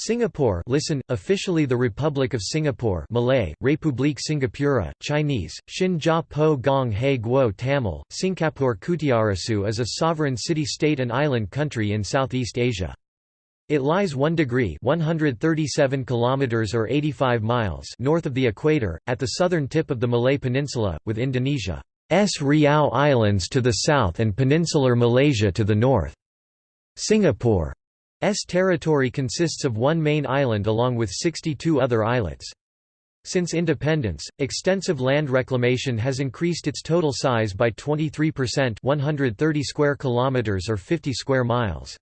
Singapore listen, officially the Republic of Singapore Malay, Republik Singapura, Chinese, Shinja Po Gong He Guo Tamil, Singapore Kutiarasu is a sovereign city-state and island country in Southeast Asia. It lies 1 degree 137 kilometers or 85 miles north of the equator, at the southern tip of the Malay Peninsula, with Indonesia's Riau Islands to the south and peninsular Malaysia to the north. Singapore S territory consists of one main island along with 62 other islets. Since independence, extensive land reclamation has increased its total size by 23% 130 square kilometers or 50 square miles.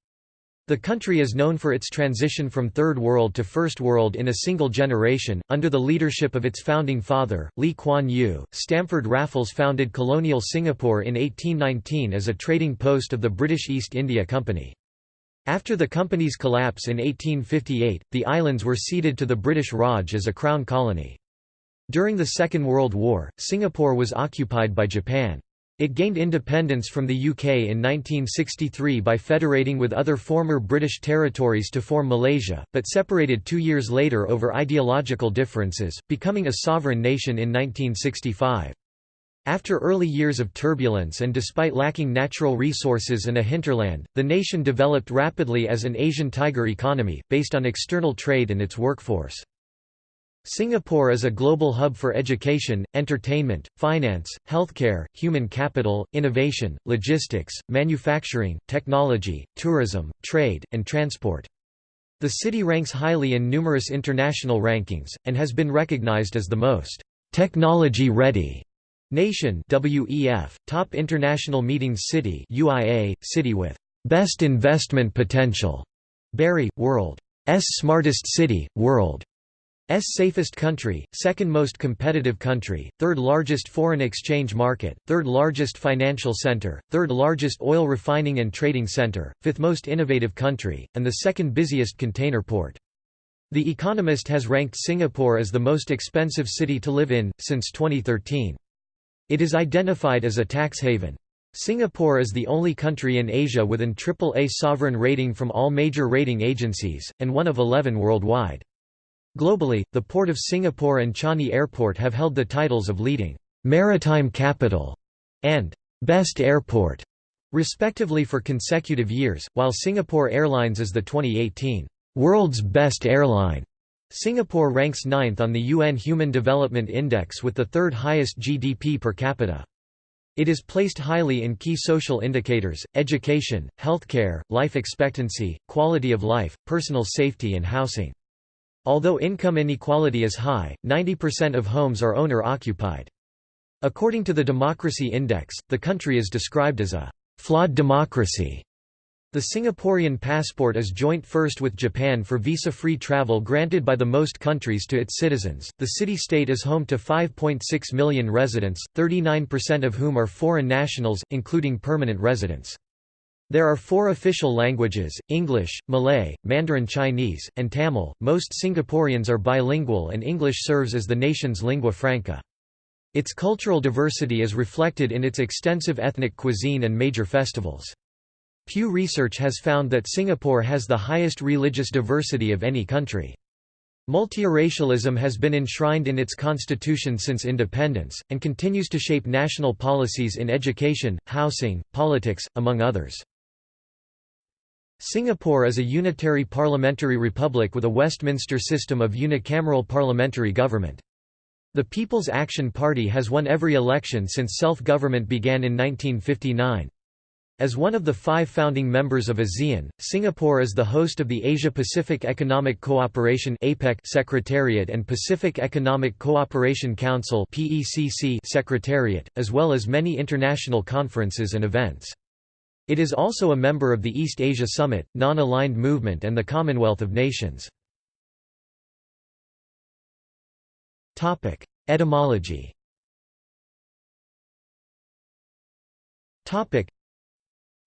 The country is known for its transition from Third World to First World in a single generation. Under the leadership of its founding father, Lee Kuan Yew, Stamford Raffles founded colonial Singapore in 1819 as a trading post of the British East India Company. After the company's collapse in 1858, the islands were ceded to the British Raj as a crown colony. During the Second World War, Singapore was occupied by Japan. It gained independence from the UK in 1963 by federating with other former British territories to form Malaysia, but separated two years later over ideological differences, becoming a sovereign nation in 1965. After early years of turbulence and despite lacking natural resources and a hinterland, the nation developed rapidly as an Asian tiger economy, based on external trade and its workforce. Singapore is a global hub for education, entertainment, finance, healthcare, human capital, innovation, logistics, manufacturing, technology, tourism, trade, and transport. The city ranks highly in numerous international rankings, and has been recognized as the most technology-ready Nation WEF, Top International Meetings City UIA, City with Best Investment Potential, BERI, World's Smartest City, World's Safest Country, Second Most Competitive Country, Third Largest Foreign Exchange Market, Third Largest Financial Center, Third Largest Oil Refining and Trading Center, Fifth Most Innovative Country, and the Second Busiest Container Port. The Economist has ranked Singapore as the most expensive city to live in, since 2013. It is identified as a tax haven. Singapore is the only country in Asia with an AAA sovereign rating from all major rating agencies, and one of 11 worldwide. Globally, the Port of Singapore and Changi Airport have held the titles of leading maritime capital and best airport, respectively for consecutive years, while Singapore Airlines is the 2018 world's best airline. Singapore ranks ninth on the UN Human Development Index with the third highest GDP per capita. It is placed highly in key social indicators, education, healthcare, life expectancy, quality of life, personal safety and housing. Although income inequality is high, 90% of homes are owner-occupied. According to the Democracy Index, the country is described as a flawed democracy the Singaporean passport is joint first with Japan for visa-free travel granted by the most countries to its citizens. The city-state is home to 5.6 million residents, 39% of whom are foreign nationals, including permanent residents. There are four official languages, English, Malay, Mandarin Chinese, and Tamil. Most Singaporeans are bilingual and English serves as the nation's lingua franca. Its cultural diversity is reflected in its extensive ethnic cuisine and major festivals. Pew Research has found that Singapore has the highest religious diversity of any country. Multiracialism has been enshrined in its constitution since independence, and continues to shape national policies in education, housing, politics, among others. Singapore is a unitary parliamentary republic with a Westminster system of unicameral parliamentary government. The People's Action Party has won every election since self-government began in 1959. As one of the five founding members of ASEAN, Singapore is the host of the Asia-Pacific Economic Cooperation Secretariat and Pacific Economic Cooperation Council Secretariat, as well as many international conferences and events. It is also a member of the East Asia Summit, Non-Aligned Movement and the Commonwealth of Nations. Etymology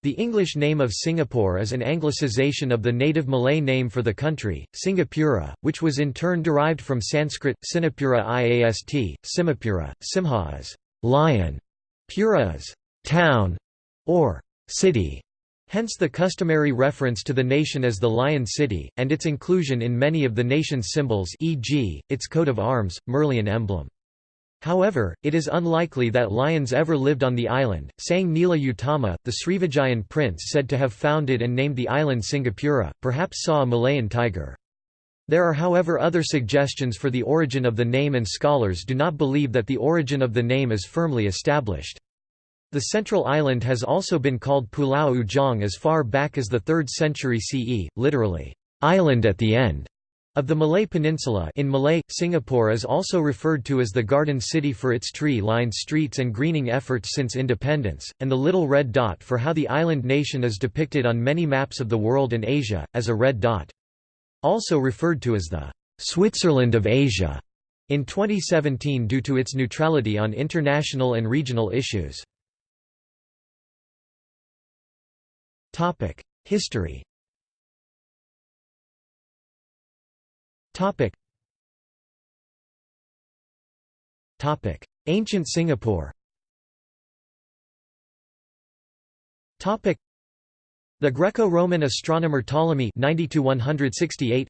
the English name of Singapore is an anglicization of the native Malay name for the country, Singapura, which was in turn derived from Sanskrit, Sinapura iast, Simapura, Simha is lion, Pura is town or city, Hence the customary reference to the nation as the Lion City, and its inclusion in many of the nation's symbols e.g., its coat of arms, Merlion emblem. However, it is unlikely that lions ever lived on the island. Sang Nila Utama, the Srivijayan prince said to have founded and named the island Singapura, perhaps saw a Malayan tiger. There are however other suggestions for the origin of the name and scholars do not believe that the origin of the name is firmly established. The central island has also been called Pulau Ujong as far back as the 3rd century CE, literally, island at the end of the Malay Peninsula in Malay, Singapore is also referred to as the Garden City for its tree-lined streets and greening efforts since independence, and the little red dot for how the island nation is depicted on many maps of the world and Asia, as a red dot. Also referred to as the Switzerland of Asia in 2017 due to its neutrality on international and regional issues. History Ancient Singapore. Topic. the Greco-Roman astronomer Ptolemy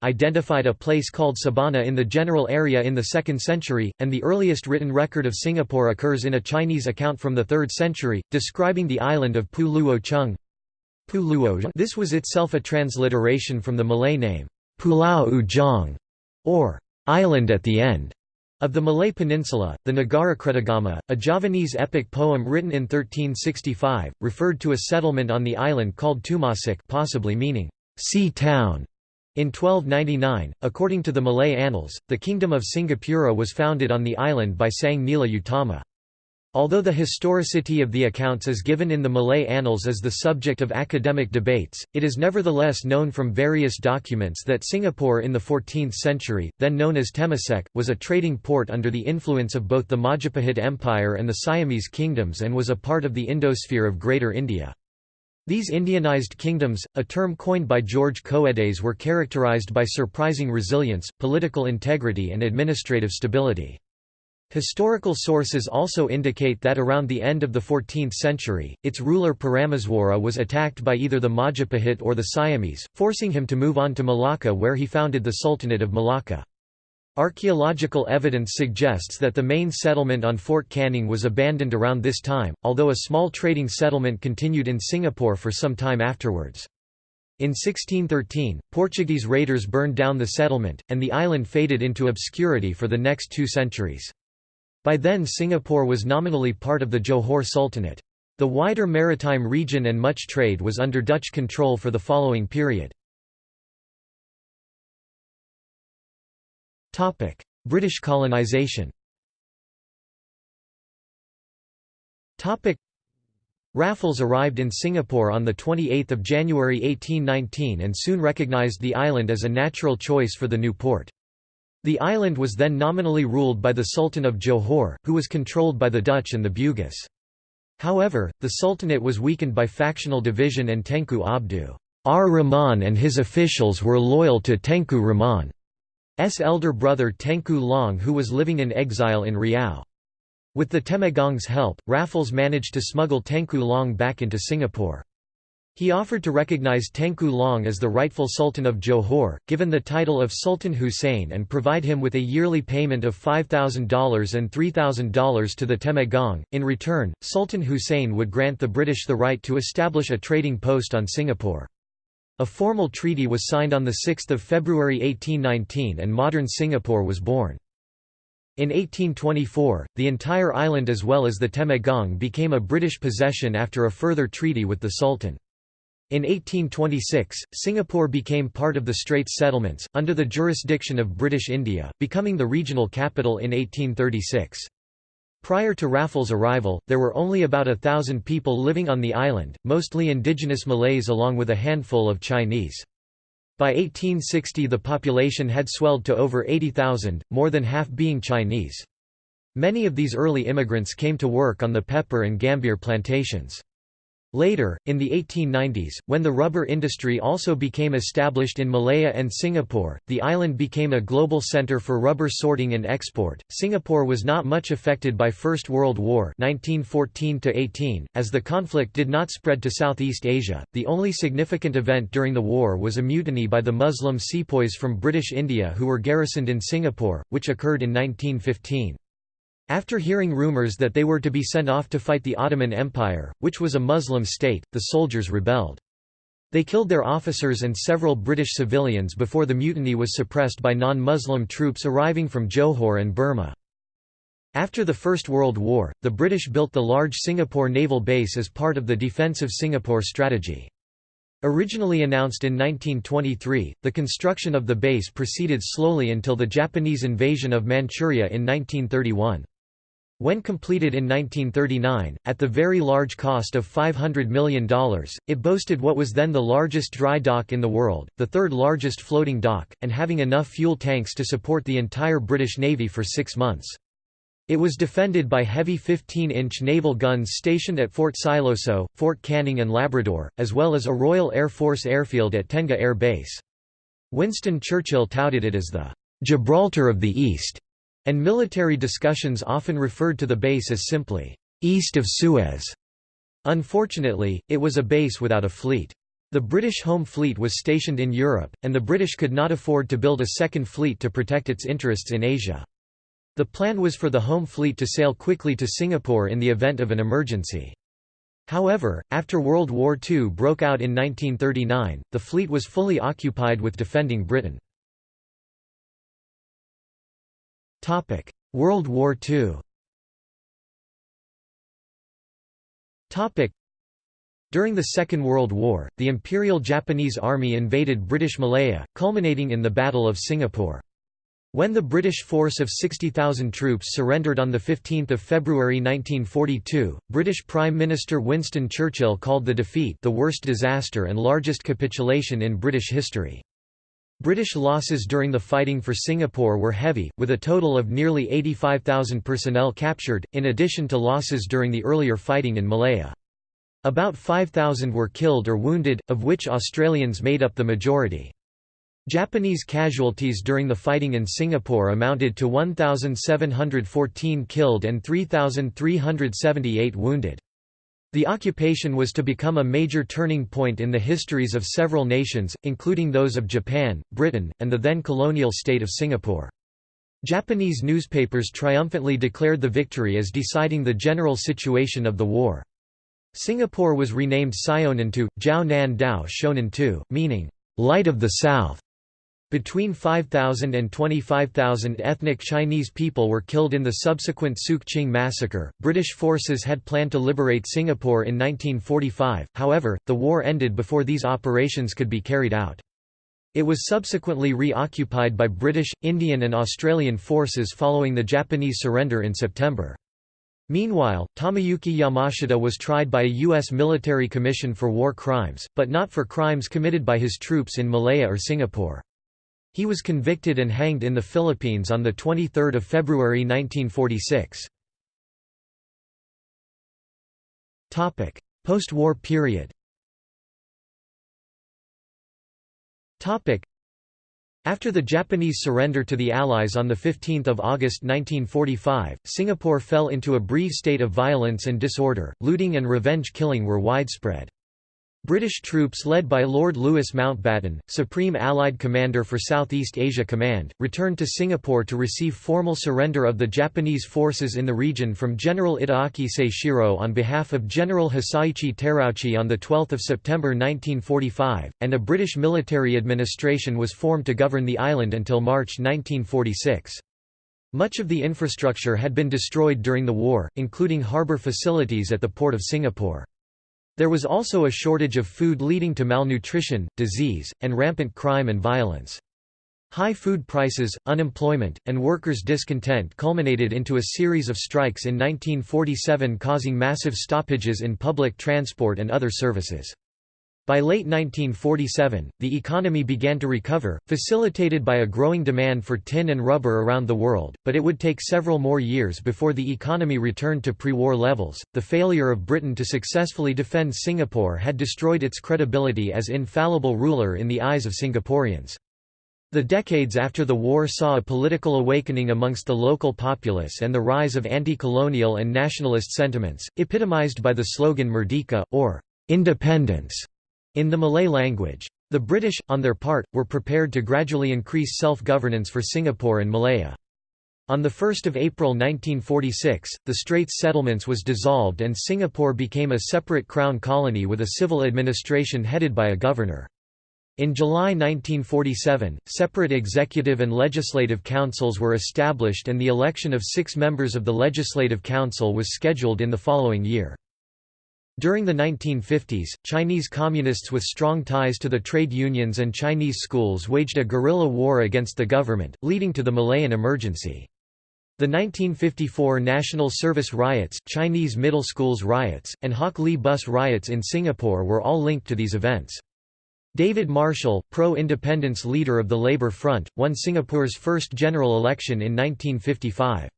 identified a place called Sabana in the general area in the 2nd century, and the earliest written record of Singapore occurs in a Chinese account from the 3rd century, describing the island of Pu Luo Chung. This was itself a transliteration from the Malay name, Pulau Ujong, or island at the end, of the Malay Peninsula. The Nagarakretagama, a Javanese epic poem written in 1365, referred to a settlement on the island called Tumasik, possibly meaning sea town. In 1299, according to the Malay annals, the Kingdom of Singapura was founded on the island by Sang Nila Utama. Although the historicity of the accounts as given in the Malay annals is the subject of academic debates, it is nevertheless known from various documents that Singapore in the 14th century, then known as Temasek, was a trading port under the influence of both the Majapahit Empire and the Siamese kingdoms and was a part of the Indosphere of Greater India. These Indianized kingdoms, a term coined by George Coedes were characterized by surprising resilience, political integrity and administrative stability. Historical sources also indicate that around the end of the 14th century, its ruler Parameswara was attacked by either the Majapahit or the Siamese, forcing him to move on to Malacca where he founded the Sultanate of Malacca. Archaeological evidence suggests that the main settlement on Fort Canning was abandoned around this time, although a small trading settlement continued in Singapore for some time afterwards. In 1613, Portuguese raiders burned down the settlement, and the island faded into obscurity for the next two centuries. By then Singapore was nominally part of the Johor Sultanate. The wider maritime region and much trade was under Dutch control for the following period. British colonisation Raffles arrived in Singapore on 28 January 1819 and soon recognised the island as a natural choice for the new port. The island was then nominally ruled by the Sultan of Johor, who was controlled by the Dutch and the Bugis. However, the Sultanate was weakened by factional division and Tengku Abdu R. Rahman and his officials were loyal to Tengku Rahman's elder brother Tengku Long who was living in exile in Riau. With the Temenggong's help, Raffles managed to smuggle Tengku Long back into Singapore. He offered to recognize Tengku Long as the rightful Sultan of Johor, given the title of Sultan Hussein and provide him with a yearly payment of $5,000 and $3,000 to the Temenggong. In return, Sultan Hussein would grant the British the right to establish a trading post on Singapore. A formal treaty was signed on 6 February 1819 and modern Singapore was born. In 1824, the entire island as well as the Temenggong became a British possession after a further treaty with the Sultan. In 1826, Singapore became part of the Straits Settlements, under the jurisdiction of British India, becoming the regional capital in 1836. Prior to Raffles' arrival, there were only about a thousand people living on the island, mostly indigenous Malays along with a handful of Chinese. By 1860 the population had swelled to over 80,000, more than half being Chinese. Many of these early immigrants came to work on the pepper and gambier plantations. Later, in the 1890s, when the rubber industry also became established in Malaya and Singapore, the island became a global center for rubber sorting and export. Singapore was not much affected by First World War 1914 18 as the conflict did not spread to Southeast Asia. The only significant event during the war was a mutiny by the Muslim sepoys from British India who were garrisoned in Singapore, which occurred in 1915. After hearing rumors that they were to be sent off to fight the Ottoman Empire, which was a Muslim state, the soldiers rebelled. They killed their officers and several British civilians before the mutiny was suppressed by non-Muslim troops arriving from Johor and Burma. After the First World War, the British built the large Singapore naval base as part of the Defensive Singapore strategy. Originally announced in 1923, the construction of the base proceeded slowly until the Japanese invasion of Manchuria in 1931. When completed in 1939, at the very large cost of $500 million, it boasted what was then the largest dry dock in the world, the third largest floating dock, and having enough fuel tanks to support the entire British Navy for six months. It was defended by heavy 15-inch naval guns stationed at Fort Siloso, Fort Canning and Labrador, as well as a Royal Air Force airfield at Tengah Air Base. Winston Churchill touted it as the Gibraltar of the East and military discussions often referred to the base as simply, "...east of Suez". Unfortunately, it was a base without a fleet. The British Home Fleet was stationed in Europe, and the British could not afford to build a second fleet to protect its interests in Asia. The plan was for the Home Fleet to sail quickly to Singapore in the event of an emergency. However, after World War II broke out in 1939, the fleet was fully occupied with defending Britain. Topic: World War II. Topic: During the Second World War, the Imperial Japanese Army invaded British Malaya, culminating in the Battle of Singapore. When the British force of 60,000 troops surrendered on 15 February 1942, British Prime Minister Winston Churchill called the defeat the worst disaster and largest capitulation in British history. British losses during the fighting for Singapore were heavy, with a total of nearly 85,000 personnel captured, in addition to losses during the earlier fighting in Malaya. About 5,000 were killed or wounded, of which Australians made up the majority. Japanese casualties during the fighting in Singapore amounted to 1,714 killed and 3,378 wounded. The occupation was to become a major turning point in the histories of several nations, including those of Japan, Britain, and the then colonial state of Singapore. Japanese newspapers triumphantly declared the victory as deciding the general situation of the war. Singapore was renamed Syonan to, Jiao Nan Dao Shonan Tu, meaning, Light of the South. Between 5,000 and 25,000 ethnic Chinese people were killed in the subsequent Sook Ching massacre. British forces had planned to liberate Singapore in 1945, however, the war ended before these operations could be carried out. It was subsequently re-occupied by British, Indian and Australian forces following the Japanese surrender in September. Meanwhile, Tomoyuki Yamashita was tried by a U.S. military commission for war crimes, but not for crimes committed by his troops in Malaya or Singapore. He was convicted and hanged in the Philippines on 23 February 1946. Post-war period after the Japanese surrender to the Allies on 15 August 1945, Singapore fell into a brief state of violence and disorder, looting and revenge killing were widespread. British troops led by Lord Louis Mountbatten, Supreme Allied Commander for Southeast Asia Command, returned to Singapore to receive formal surrender of the Japanese forces in the region from General Itagaki Seishiro on behalf of General Hisaichi Terauchi on 12 September 1945, and a British military administration was formed to govern the island until March 1946. Much of the infrastructure had been destroyed during the war, including harbour facilities at the port of Singapore. There was also a shortage of food leading to malnutrition, disease, and rampant crime and violence. High food prices, unemployment, and workers' discontent culminated into a series of strikes in 1947 causing massive stoppages in public transport and other services. By late 1947, the economy began to recover, facilitated by a growing demand for tin and rubber around the world, but it would take several more years before the economy returned to pre war levels. The failure of Britain to successfully defend Singapore had destroyed its credibility as infallible ruler in the eyes of Singaporeans. The decades after the war saw a political awakening amongst the local populace and the rise of anti-colonial and nationalist sentiments, epitomized by the slogan Merdeka, or independence, in the Malay language. The British, on their part, were prepared to gradually increase self-governance for Singapore and Malaya. On 1 April 1946, the Straits Settlements was dissolved and Singapore became a separate crown colony with a civil administration headed by a governor. In July 1947, separate executive and legislative councils were established and the election of six members of the Legislative Council was scheduled in the following year. During the 1950s, Chinese communists with strong ties to the trade unions and Chinese schools waged a guerrilla war against the government, leading to the Malayan emergency. The 1954 National Service riots, Chinese middle schools riots, and Hock Lee bus riots in Singapore were all linked to these events. David Marshall, pro-independence leader of the Labour Front, won Singapore's first general election in 1955.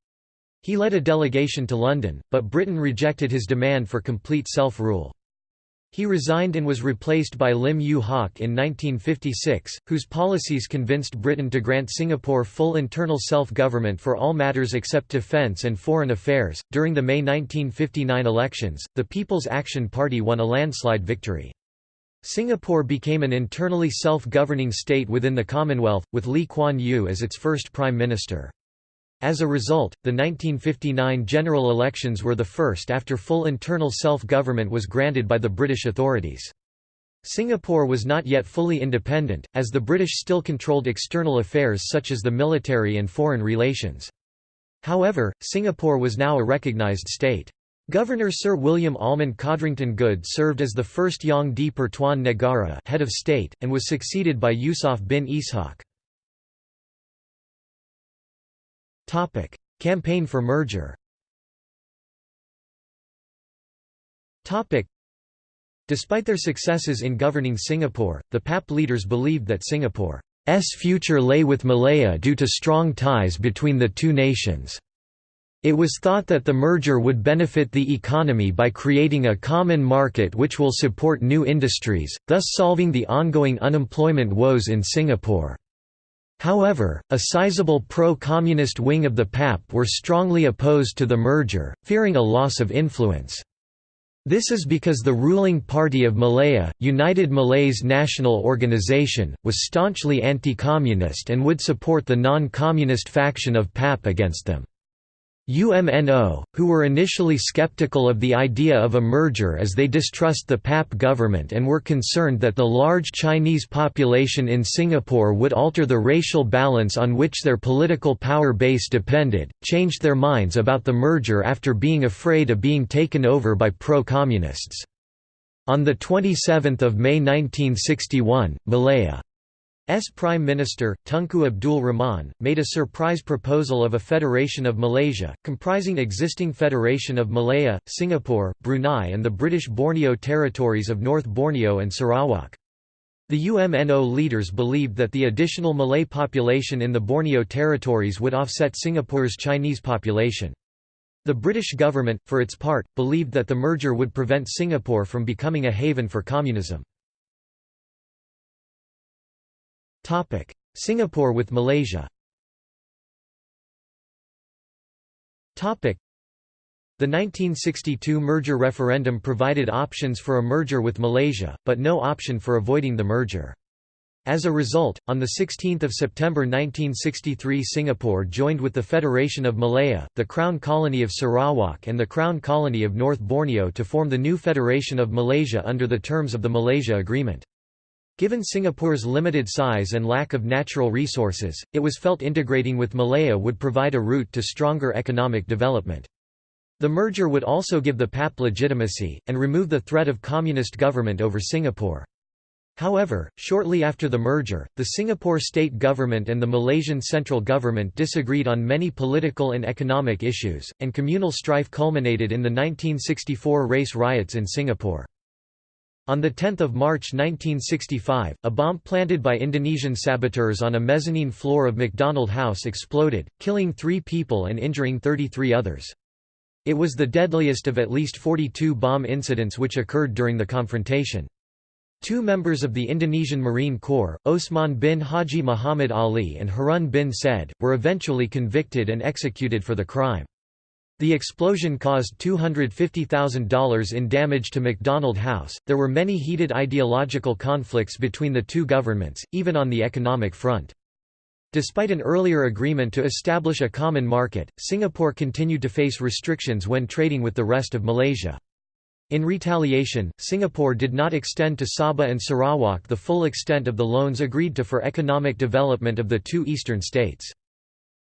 He led a delegation to London, but Britain rejected his demand for complete self-rule. He resigned and was replaced by Lim Yew Hock in 1956, whose policies convinced Britain to grant Singapore full internal self-government for all matters except defence and foreign affairs. During the May 1959 elections, the People's Action Party won a landslide victory. Singapore became an internally self-governing state within the Commonwealth, with Lee Kuan Yew as its first prime minister. As a result, the 1959 general elections were the first after full internal self-government was granted by the British authorities. Singapore was not yet fully independent, as the British still controlled external affairs such as the military and foreign relations. However, Singapore was now a recognised state. Governor Sir William Allmond Codrington Goode served as the first Yang di Pertuan Negara head of state, and was succeeded by Yusof bin Ishaq. Campaign for merger Topic: Despite their successes in governing Singapore, the PAP leaders believed that Singapore's future lay with Malaya due to strong ties between the two nations. It was thought that the merger would benefit the economy by creating a common market which will support new industries, thus solving the ongoing unemployment woes in Singapore. However, a sizable pro-communist wing of the PAP were strongly opposed to the merger, fearing a loss of influence. This is because the ruling party of Malaya, United Malays National Organisation, was staunchly anti-communist and would support the non-communist faction of PAP against them. UMNO, who were initially skeptical of the idea of a merger as they distrust the PAP government and were concerned that the large Chinese population in Singapore would alter the racial balance on which their political power base depended, changed their minds about the merger after being afraid of being taken over by pro-communists. On 27 May 1961, Malaya S Prime Minister, Tunku Abdul Rahman, made a surprise proposal of a Federation of Malaysia, comprising existing Federation of Malaya, Singapore, Brunei and the British Borneo territories of North Borneo and Sarawak. The UMNO leaders believed that the additional Malay population in the Borneo territories would offset Singapore's Chinese population. The British government, for its part, believed that the merger would prevent Singapore from becoming a haven for communism. Topic: Singapore with Malaysia. Topic: The 1962 merger referendum provided options for a merger with Malaysia, but no option for avoiding the merger. As a result, on 16 September 1963 Singapore joined with the Federation of Malaya, the Crown Colony of Sarawak and the Crown Colony of North Borneo to form the new Federation of Malaysia under the terms of the Malaysia Agreement. Given Singapore's limited size and lack of natural resources, it was felt integrating with Malaya would provide a route to stronger economic development. The merger would also give the PAP legitimacy, and remove the threat of communist government over Singapore. However, shortly after the merger, the Singapore state government and the Malaysian central government disagreed on many political and economic issues, and communal strife culminated in the 1964 race riots in Singapore. On 10 March 1965, a bomb planted by Indonesian saboteurs on a mezzanine floor of McDonald House exploded, killing three people and injuring 33 others. It was the deadliest of at least 42 bomb incidents which occurred during the confrontation. Two members of the Indonesian Marine Corps, Osman bin Haji Muhammad Ali and Harun bin Said, were eventually convicted and executed for the crime. The explosion caused $250,000 in damage to McDonald House. There were many heated ideological conflicts between the two governments, even on the economic front. Despite an earlier agreement to establish a common market, Singapore continued to face restrictions when trading with the rest of Malaysia. In retaliation, Singapore did not extend to Sabah and Sarawak the full extent of the loans agreed to for economic development of the two eastern states.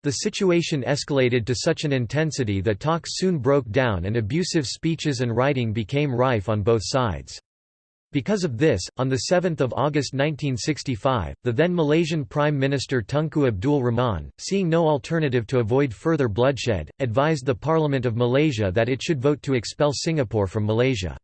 The situation escalated to such an intensity that talks soon broke down and abusive speeches and writing became rife on both sides. Because of this, on 7 August 1965, the then Malaysian Prime Minister Tunku Abdul Rahman, seeing no alternative to avoid further bloodshed, advised the Parliament of Malaysia that it should vote to expel Singapore from Malaysia.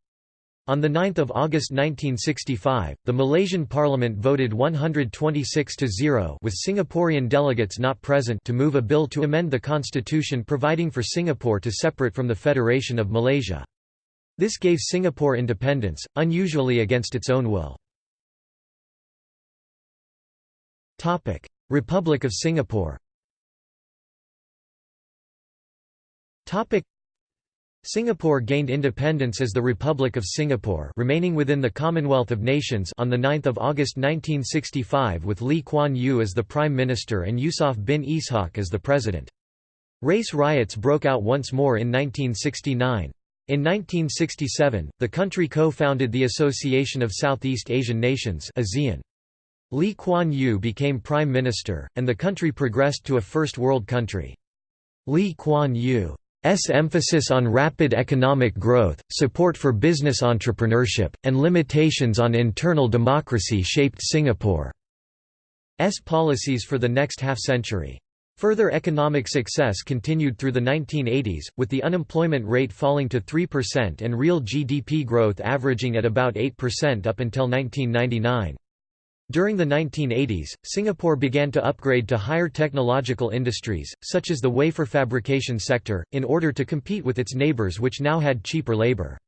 On 9 August 1965, the Malaysian parliament voted 126 to 0 with Singaporean delegates not present to move a bill to amend the constitution providing for Singapore to separate from the Federation of Malaysia. This gave Singapore independence, unusually against its own will. Republic of Singapore Singapore gained independence as the Republic of Singapore remaining within the Commonwealth of Nations on 9 August 1965 with Lee Kuan Yew as the Prime Minister and Yusof bin Ishaq as the President. Race riots broke out once more in 1969. In 1967, the country co-founded the Association of Southeast Asian Nations ASEAN. Lee Kuan Yew became Prime Minister, and the country progressed to a First World country. Lee Kuan Yew S emphasis on rapid economic growth, support for business entrepreneurship, and limitations on internal democracy shaped Singapore's policies for the next half-century. Further economic success continued through the 1980s, with the unemployment rate falling to 3% and real GDP growth averaging at about 8% up until 1999. During the 1980s, Singapore began to upgrade to higher technological industries, such as the wafer fabrication sector, in order to compete with its neighbours which now had cheaper labour.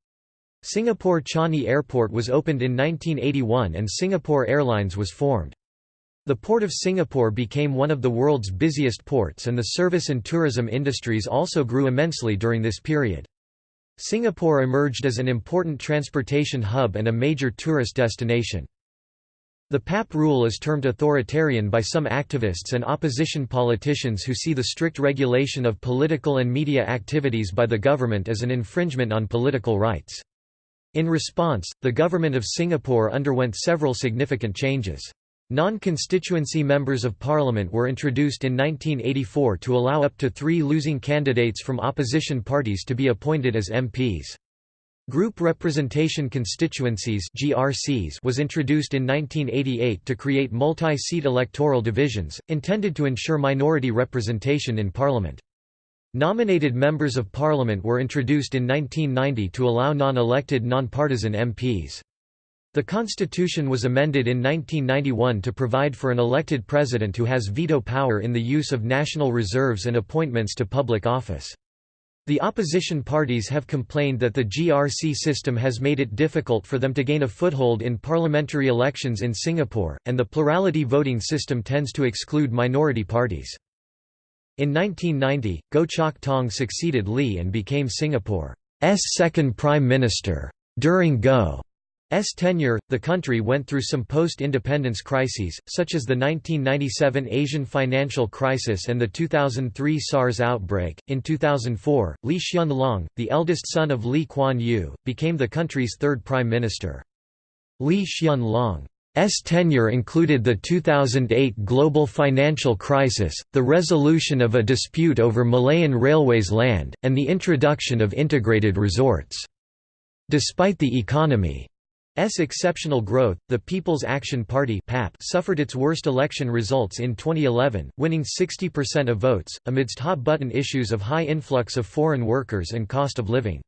Singapore Changi Airport was opened in 1981 and Singapore Airlines was formed. The Port of Singapore became one of the world's busiest ports and the service and tourism industries also grew immensely during this period. Singapore emerged as an important transportation hub and a major tourist destination. The PAP rule is termed authoritarian by some activists and opposition politicians who see the strict regulation of political and media activities by the government as an infringement on political rights. In response, the government of Singapore underwent several significant changes. Non-constituency members of parliament were introduced in 1984 to allow up to three losing candidates from opposition parties to be appointed as MPs. Group Representation Constituencies (GRCs) was introduced in 1988 to create multi-seat electoral divisions, intended to ensure minority representation in parliament. Nominated members of parliament were introduced in 1990 to allow non-elected non-partisan MPs. The constitution was amended in 1991 to provide for an elected president who has veto power in the use of national reserves and appointments to public office. The opposition parties have complained that the GRC system has made it difficult for them to gain a foothold in parliamentary elections in Singapore, and the plurality voting system tends to exclude minority parties. In 1990, Goh Chok Tong succeeded Lee and became Singapore's second prime minister. During Goh S tenure, the country went through some post-independence crises, such as the 1997 Asian financial crisis and the 2003 SARS outbreak. In 2004, Lee Hsien Loong, the eldest son of Lee Kuan Yew, became the country's third prime minister. Lee Hsien Loong's tenure included the 2008 global financial crisis, the resolution of a dispute over Malayan Railways land, and the introduction of integrated resorts. Despite the economy S exceptional growth, the People's Action Party (PAP) suffered its worst election results in 2011, winning 60% of votes, amidst hot-button issues of high influx of foreign workers and cost of living.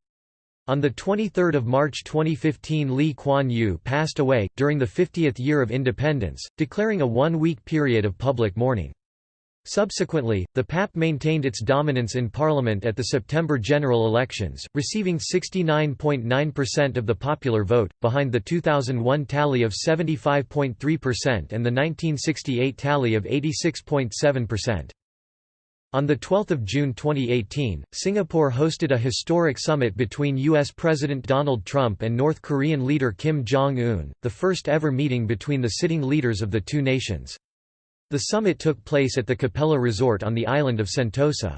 On 23 March 2015 Lee Kuan Yew passed away, during the 50th year of independence, declaring a one-week period of public mourning. Subsequently, the PAP maintained its dominance in parliament at the September general elections, receiving 69.9% of the popular vote, behind the 2001 tally of 75.3% and the 1968 tally of 86.7%. On 12 June 2018, Singapore hosted a historic summit between U.S. President Donald Trump and North Korean leader Kim Jong-un, the first ever meeting between the sitting leaders of the two nations. The summit took place at the Capella Resort on the island of Sentosa.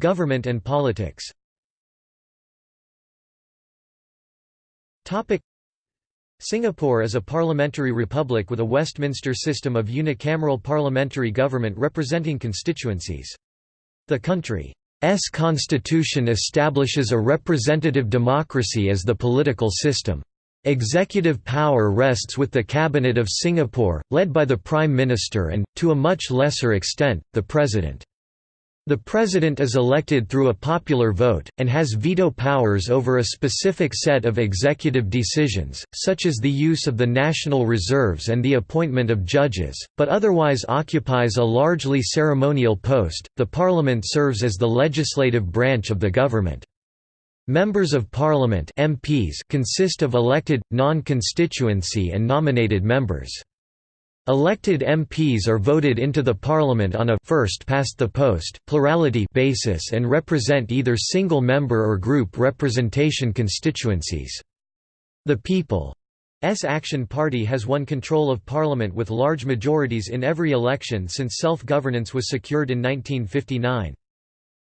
Government and politics Singapore is a parliamentary republic with a Westminster system of unicameral parliamentary government representing constituencies. The country's constitution establishes a representative democracy as the political system. Executive power rests with the Cabinet of Singapore, led by the Prime Minister and, to a much lesser extent, the President. The President is elected through a popular vote, and has veto powers over a specific set of executive decisions, such as the use of the national reserves and the appointment of judges, but otherwise occupies a largely ceremonial post. The Parliament serves as the legislative branch of the government. Members of Parliament MPs consist of elected, non-constituency and nominated members. Elected MPs are voted into the Parliament on a first past the post plurality basis and represent either single member or group representation constituencies. The People's Action Party has won control of Parliament with large majorities in every election since self-governance was secured in 1959.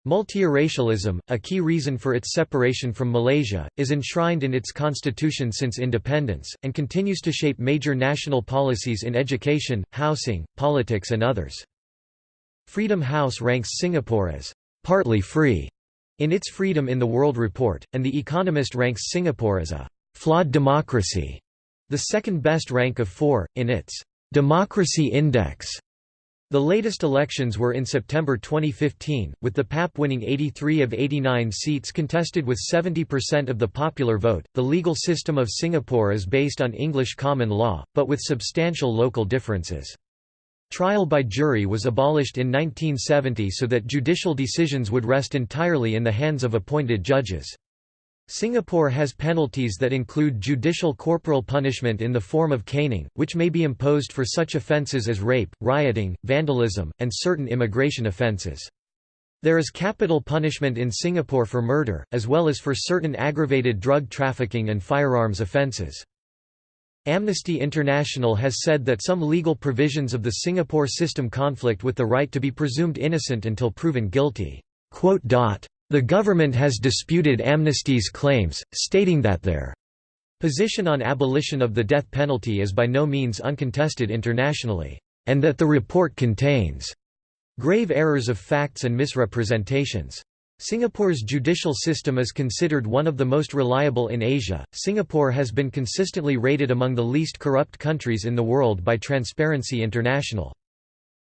Multiracialism, a key reason for its separation from Malaysia, is enshrined in its constitution since independence, and continues to shape major national policies in education, housing, politics and others. Freedom House ranks Singapore as «partly free» in its Freedom in the World report, and The Economist ranks Singapore as a «flawed democracy», the second best rank of four, in its «Democracy Index». The latest elections were in September 2015, with the PAP winning 83 of 89 seats contested with 70% of the popular vote. The legal system of Singapore is based on English common law, but with substantial local differences. Trial by jury was abolished in 1970 so that judicial decisions would rest entirely in the hands of appointed judges. Singapore has penalties that include judicial corporal punishment in the form of caning, which may be imposed for such offences as rape, rioting, vandalism, and certain immigration offences. There is capital punishment in Singapore for murder, as well as for certain aggravated drug trafficking and firearms offences. Amnesty International has said that some legal provisions of the Singapore system conflict with the right to be presumed innocent until proven guilty. The government has disputed Amnesty's claims, stating that their position on abolition of the death penalty is by no means uncontested internationally, and that the report contains grave errors of facts and misrepresentations. Singapore's judicial system is considered one of the most reliable in Asia. Singapore has been consistently rated among the least corrupt countries in the world by Transparency International.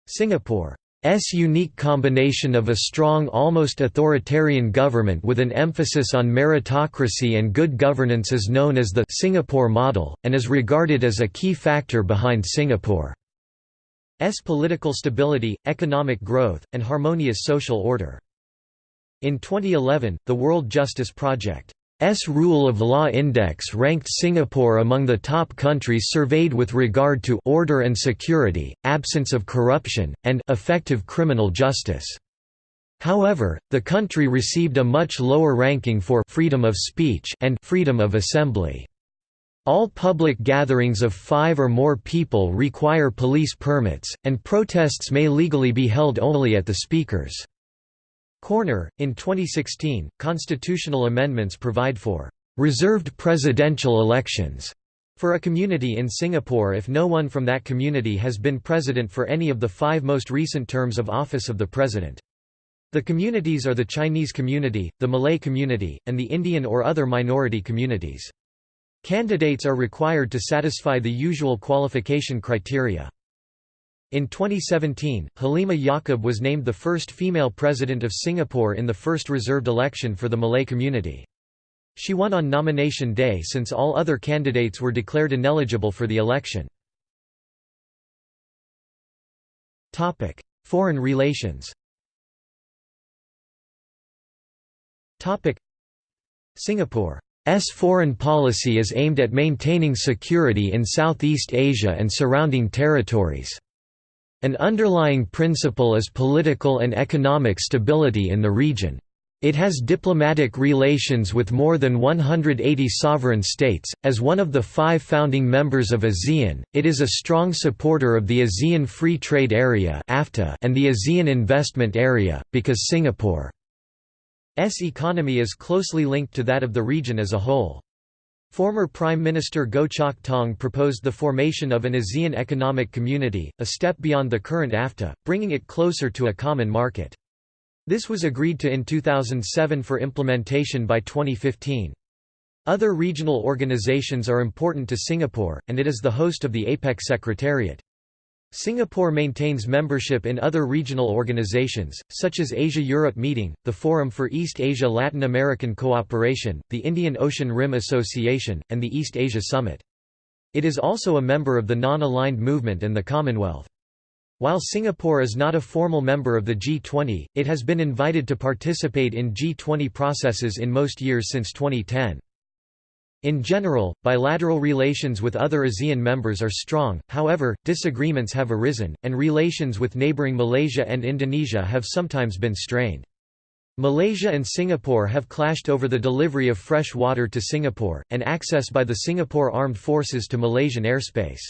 Singapore S unique combination of a strong almost authoritarian government with an emphasis on meritocracy and good governance is known as the Singapore model, and is regarded as a key factor behind Singapore's political stability, economic growth, and harmonious social order. In 2011, the World Justice Project S Rule of Law Index ranked Singapore among the top countries surveyed with regard to order and security, absence of corruption, and effective criminal justice. However, the country received a much lower ranking for freedom of speech and freedom of assembly. All public gatherings of five or more people require police permits, and protests may legally be held only at the speaker's Corner. In 2016, constitutional amendments provide for reserved presidential elections for a community in Singapore if no one from that community has been president for any of the five most recent terms of office of the president. The communities are the Chinese community, the Malay community, and the Indian or other minority communities. Candidates are required to satisfy the usual qualification criteria. In 2017, Halimah Yacob was named the first female president of Singapore in the first reserved election for the Malay community. She won on nomination day since all other candidates were declared ineligible for the election. Topic: Foreign relations Singapore S foreign policy is aimed at maintaining security in Southeast Asia and surrounding territories. An underlying principle is political and economic stability in the region. It has diplomatic relations with more than 180 sovereign states. As one of the five founding members of ASEAN, it is a strong supporter of the ASEAN Free Trade Area and the ASEAN Investment Area, because Singapore's economy is closely linked to that of the region as a whole. Former Prime Minister Goh Chok Tong proposed the formation of an ASEAN Economic Community, a step beyond the current AFTA, bringing it closer to a common market. This was agreed to in 2007 for implementation by 2015. Other regional organizations are important to Singapore, and it is the host of the APEC Secretariat. Singapore maintains membership in other regional organizations, such as Asia-Europe Meeting, the Forum for East Asia-Latin American Cooperation, the Indian Ocean Rim Association, and the East Asia Summit. It is also a member of the Non-Aligned Movement and the Commonwealth. While Singapore is not a formal member of the G20, it has been invited to participate in G20 processes in most years since 2010. In general, bilateral relations with other ASEAN members are strong, however, disagreements have arisen, and relations with neighbouring Malaysia and Indonesia have sometimes been strained. Malaysia and Singapore have clashed over the delivery of fresh water to Singapore, and access by the Singapore Armed Forces to Malaysian airspace.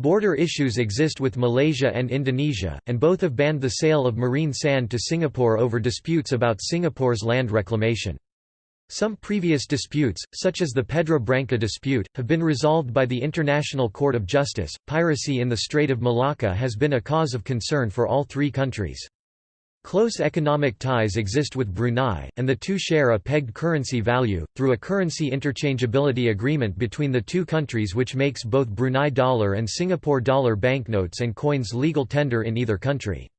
Border issues exist with Malaysia and Indonesia, and both have banned the sale of marine sand to Singapore over disputes about Singapore's land reclamation. Some previous disputes, such as the Pedra Branca dispute, have been resolved by the International Court of Justice. Piracy in the Strait of Malacca has been a cause of concern for all three countries. Close economic ties exist with Brunei, and the two share a pegged currency value, through a currency interchangeability agreement between the two countries which makes both Brunei dollar and Singapore dollar banknotes and coins legal tender in either country.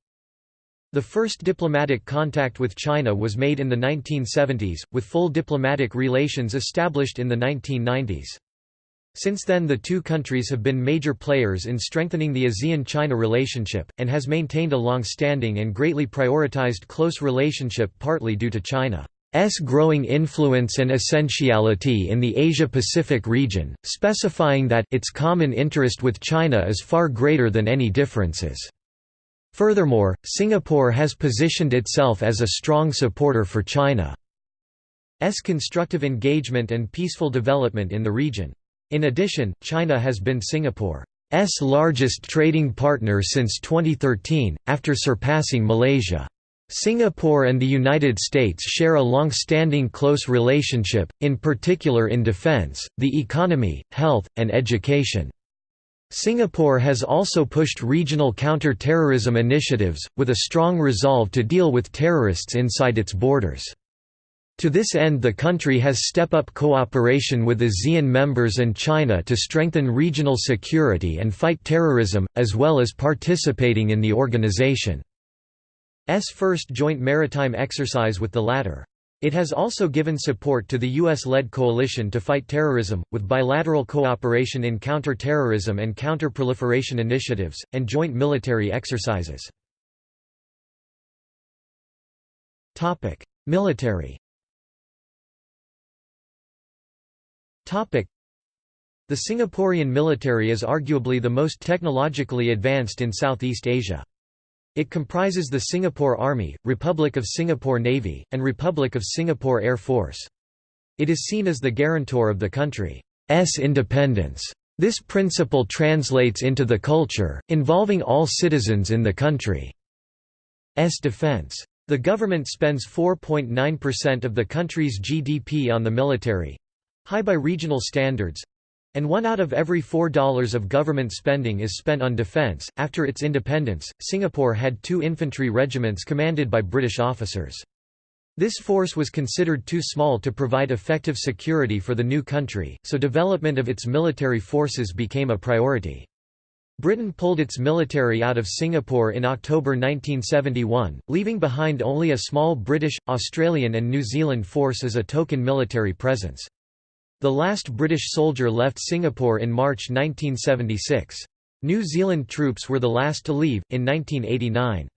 The first diplomatic contact with China was made in the 1970s, with full diplomatic relations established in the 1990s. Since then the two countries have been major players in strengthening the ASEAN-China relationship, and has maintained a long-standing and greatly prioritized close relationship partly due to China's growing influence and essentiality in the Asia-Pacific region, specifying that its common interest with China is far greater than any differences. Furthermore, Singapore has positioned itself as a strong supporter for China's constructive engagement and peaceful development in the region. In addition, China has been Singapore's largest trading partner since 2013, after surpassing Malaysia. Singapore and the United States share a long-standing close relationship, in particular in defense, the economy, health, and education. Singapore has also pushed regional counter-terrorism initiatives, with a strong resolve to deal with terrorists inside its borders. To this end the country has step-up cooperation with ASEAN members and China to strengthen regional security and fight terrorism, as well as participating in the organization's first joint maritime exercise with the latter. It has also given support to the U.S.-led coalition to fight terrorism, with bilateral cooperation in counter-terrorism and counter-proliferation initiatives, and joint military exercises. Military The Singaporean military is arguably the most technologically advanced in Southeast Asia. It comprises the Singapore Army, Republic of Singapore Navy, and Republic of Singapore Air Force. It is seen as the guarantor of the country's independence. This principle translates into the culture, involving all citizens in the country's defense. The government spends 4.9% of the country's GDP on the military—high by regional standards, and one out of every four dollars of government spending is spent on defense. After its independence, Singapore had two infantry regiments commanded by British officers. This force was considered too small to provide effective security for the new country, so development of its military forces became a priority. Britain pulled its military out of Singapore in October 1971, leaving behind only a small British, Australian and New Zealand force as a token military presence. The last British soldier left Singapore in March 1976. New Zealand troops were the last to leave, in 1989.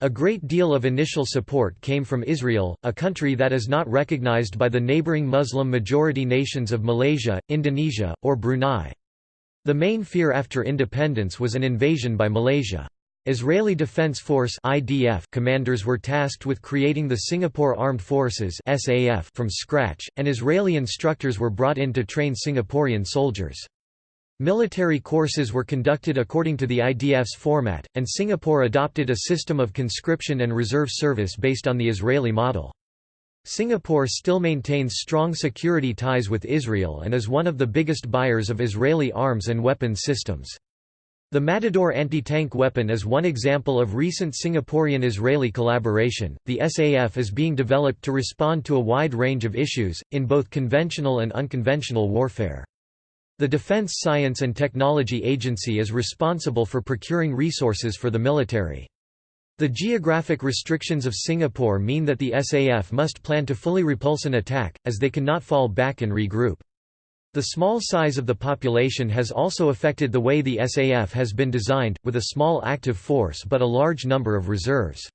A great deal of initial support came from Israel, a country that is not recognized by the neighboring Muslim-majority nations of Malaysia, Indonesia, or Brunei. The main fear after independence was an invasion by Malaysia. Israeli Defense Force (IDF) commanders were tasked with creating the Singapore Armed Forces (SAF) from scratch, and Israeli instructors were brought in to train Singaporean soldiers. Military courses were conducted according to the IDF's format, and Singapore adopted a system of conscription and reserve service based on the Israeli model. Singapore still maintains strong security ties with Israel and is one of the biggest buyers of Israeli arms and weapons systems. The Matador anti-tank weapon is one example of recent Singaporean-Israeli collaboration. The SAF is being developed to respond to a wide range of issues, in both conventional and unconventional warfare. The Defence Science and Technology Agency is responsible for procuring resources for the military. The geographic restrictions of Singapore mean that the SAF must plan to fully repulse an attack, as they cannot fall back and regroup. The small size of the population has also affected the way the SAF has been designed, with a small active force but a large number of reserves.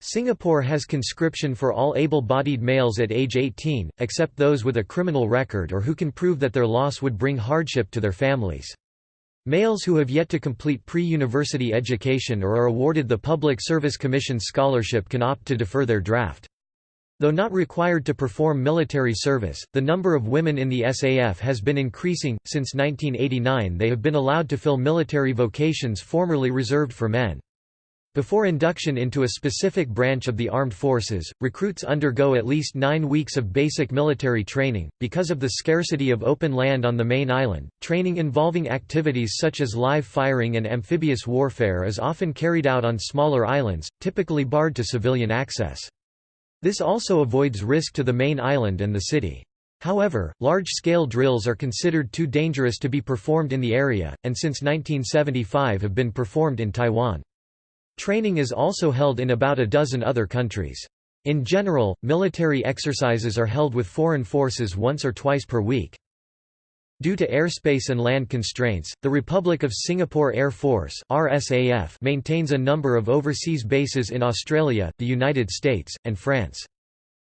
Singapore has conscription for all able-bodied males at age 18, except those with a criminal record or who can prove that their loss would bring hardship to their families. Males who have yet to complete pre-university education or are awarded the Public Service Commission scholarship can opt to defer their draft. Though not required to perform military service, the number of women in the SAF has been increasing. Since 1989, they have been allowed to fill military vocations formerly reserved for men. Before induction into a specific branch of the armed forces, recruits undergo at least nine weeks of basic military training. Because of the scarcity of open land on the main island, training involving activities such as live firing and amphibious warfare is often carried out on smaller islands, typically barred to civilian access. This also avoids risk to the main island and the city. However, large-scale drills are considered too dangerous to be performed in the area, and since 1975 have been performed in Taiwan. Training is also held in about a dozen other countries. In general, military exercises are held with foreign forces once or twice per week. Due to airspace and land constraints, the Republic of Singapore Air Force RSAF maintains a number of overseas bases in Australia, the United States, and France.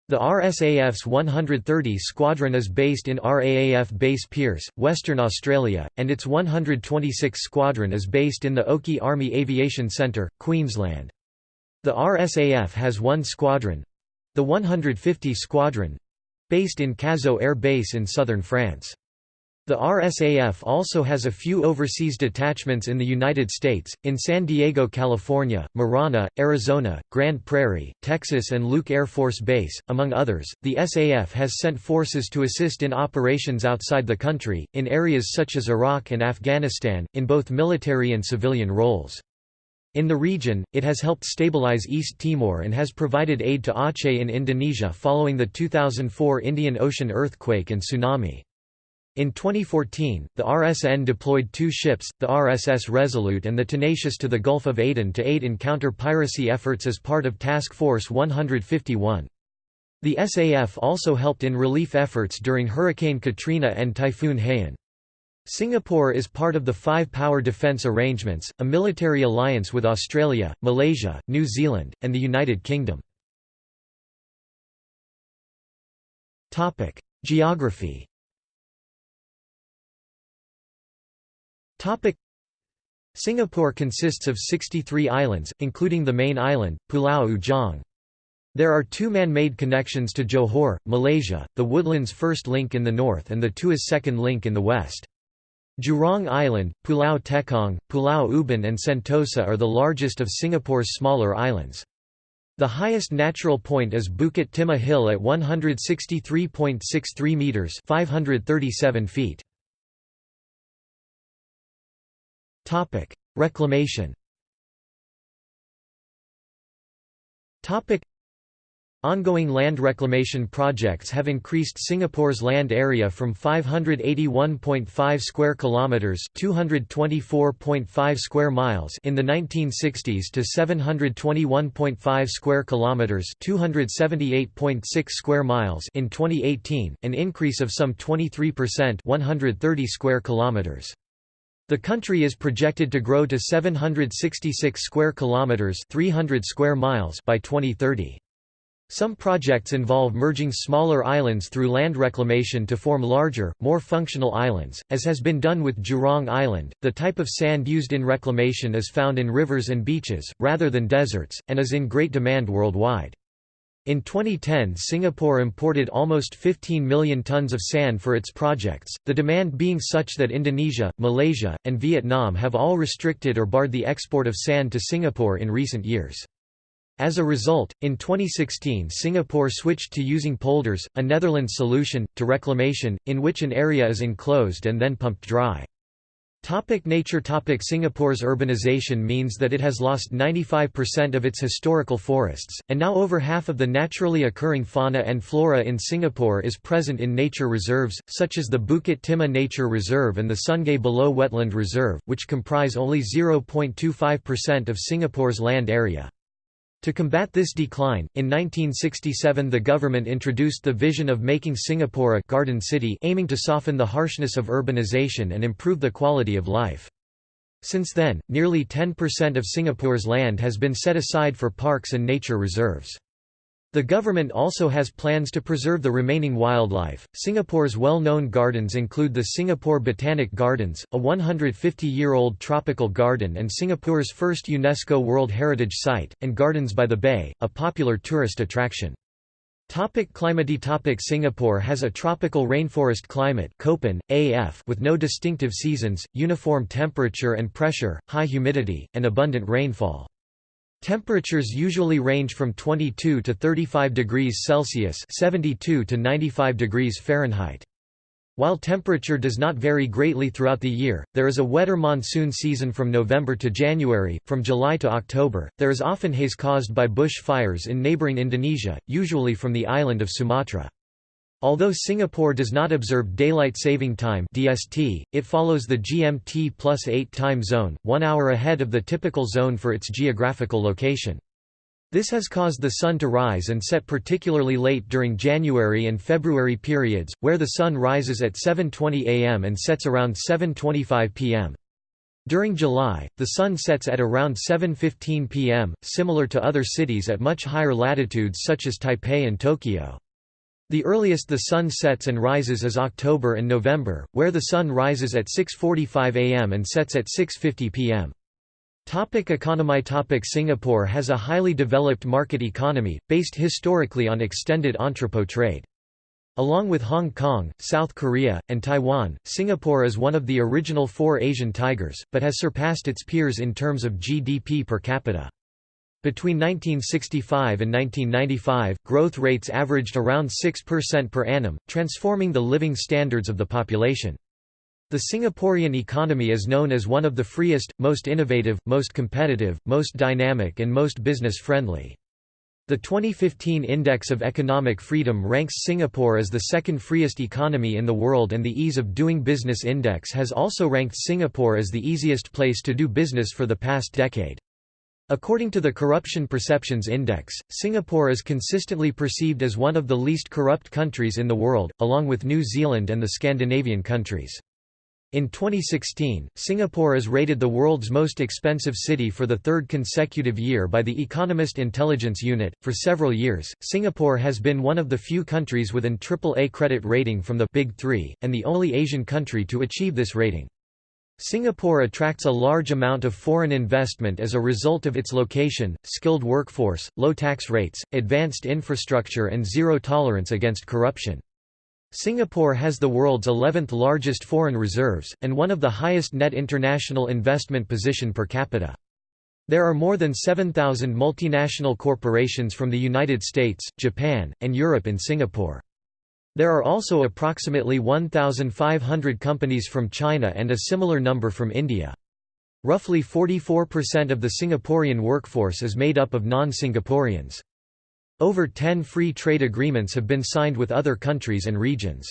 The RSAF's 130 Squadron is based in RAAF Base Pearce, Western Australia, and its 126 Squadron is based in the Oakey Army Aviation Centre, Queensland. The RSAF has one squadron—the 150 Squadron—based in Cazaux Air Base in southern France. The RSAF also has a few overseas detachments in the United States, in San Diego, California, Marana, Arizona, Grand Prairie, Texas, and Luke Air Force Base, among others. The SAF has sent forces to assist in operations outside the country, in areas such as Iraq and Afghanistan, in both military and civilian roles. In the region, it has helped stabilize East Timor and has provided aid to Aceh in Indonesia following the 2004 Indian Ocean earthquake and tsunami. In 2014, the RSN deployed two ships, the RSS Resolute and the Tenacious to the Gulf of Aden to aid in counter-piracy efforts as part of Task Force 151. The SAF also helped in relief efforts during Hurricane Katrina and Typhoon Haiyan. Singapore is part of the Five Power Defence Arrangements, a military alliance with Australia, Malaysia, New Zealand, and the United Kingdom. Geography Topic Singapore consists of 63 islands, including the main island, Pulau Ujong. There are two man-made connections to Johor, Malaysia, the Woodlands first link in the north and the Tuas second link in the west. Jurong Island, Pulau Tekong, Pulau Ubin and Sentosa are the largest of Singapore's smaller islands. The highest natural point is Bukit Timah Hill at 163.63 metres 537 feet. Topic: Reclamation. Topic: Ongoing land reclamation projects have increased Singapore's land area from 581.5 square kilometers, 224.5 square miles in the 1960s to 721.5 square kilometers, 278.6 square miles in 2018, an increase of some 23%, 130 square kilometers. The country is projected to grow to 766 square kilometers, 300 square miles by 2030. Some projects involve merging smaller islands through land reclamation to form larger, more functional islands, as has been done with Jurong Island. The type of sand used in reclamation is found in rivers and beaches, rather than deserts, and is in great demand worldwide. In 2010 Singapore imported almost 15 million tons of sand for its projects, the demand being such that Indonesia, Malaysia, and Vietnam have all restricted or barred the export of sand to Singapore in recent years. As a result, in 2016 Singapore switched to using polders, a Netherlands solution, to reclamation, in which an area is enclosed and then pumped dry. Topic nature Topic Singapore's urbanization means that it has lost 95% of its historical forests, and now over half of the naturally occurring fauna and flora in Singapore is present in nature reserves, such as the Bukit Timah Nature Reserve and the Sungei Buloh Wetland Reserve, which comprise only 0.25% of Singapore's land area. To combat this decline, in 1967 the government introduced the vision of making Singapore a «garden city» aiming to soften the harshness of urbanization and improve the quality of life. Since then, nearly 10% of Singapore's land has been set aside for parks and nature reserves. The government also has plans to preserve the remaining wildlife. Singapore's well known gardens include the Singapore Botanic Gardens, a 150 year old tropical garden and Singapore's first UNESCO World Heritage Site, and Gardens by the Bay, a popular tourist attraction. Topic climate Topic Singapore has a tropical rainforest climate Köppen, AF with no distinctive seasons, uniform temperature and pressure, high humidity, and abundant rainfall. Temperatures usually range from 22 to 35 degrees Celsius (72 to 95 degrees Fahrenheit). While temperature does not vary greatly throughout the year, there is a wetter monsoon season from November to January. From July to October, there is often haze caused by bush fires in neighboring Indonesia, usually from the island of Sumatra. Although Singapore does not observe Daylight Saving Time (DST), it follows the GMT plus 8 time zone, one hour ahead of the typical zone for its geographical location. This has caused the sun to rise and set particularly late during January and February periods, where the sun rises at 7.20 am and sets around 7.25 pm. During July, the sun sets at around 7.15 pm, similar to other cities at much higher latitudes such as Taipei and Tokyo. The earliest the sun sets and rises is October and November, where the sun rises at 6.45 am and sets at 6.50 pm. Topic economy Topic Singapore has a highly developed market economy, based historically on extended entrepot trade. Along with Hong Kong, South Korea, and Taiwan, Singapore is one of the original four Asian tigers, but has surpassed its peers in terms of GDP per capita. Between 1965 and 1995, growth rates averaged around 6% per annum, transforming the living standards of the population. The Singaporean economy is known as one of the freest, most innovative, most competitive, most dynamic and most business-friendly. The 2015 Index of Economic Freedom ranks Singapore as the second freest economy in the world and the Ease of Doing Business Index has also ranked Singapore as the easiest place to do business for the past decade. According to the Corruption Perceptions Index, Singapore is consistently perceived as one of the least corrupt countries in the world, along with New Zealand and the Scandinavian countries. In 2016, Singapore is rated the world's most expensive city for the third consecutive year by the Economist Intelligence Unit. For several years, Singapore has been one of the few countries with an AAA credit rating from the Big Three, and the only Asian country to achieve this rating. Singapore attracts a large amount of foreign investment as a result of its location, skilled workforce, low tax rates, advanced infrastructure and zero tolerance against corruption. Singapore has the world's 11th largest foreign reserves, and one of the highest net international investment position per capita. There are more than 7,000 multinational corporations from the United States, Japan, and Europe in Singapore. There are also approximately 1,500 companies from China and a similar number from India. Roughly 44% of the Singaporean workforce is made up of non-Singaporeans. Over 10 free trade agreements have been signed with other countries and regions.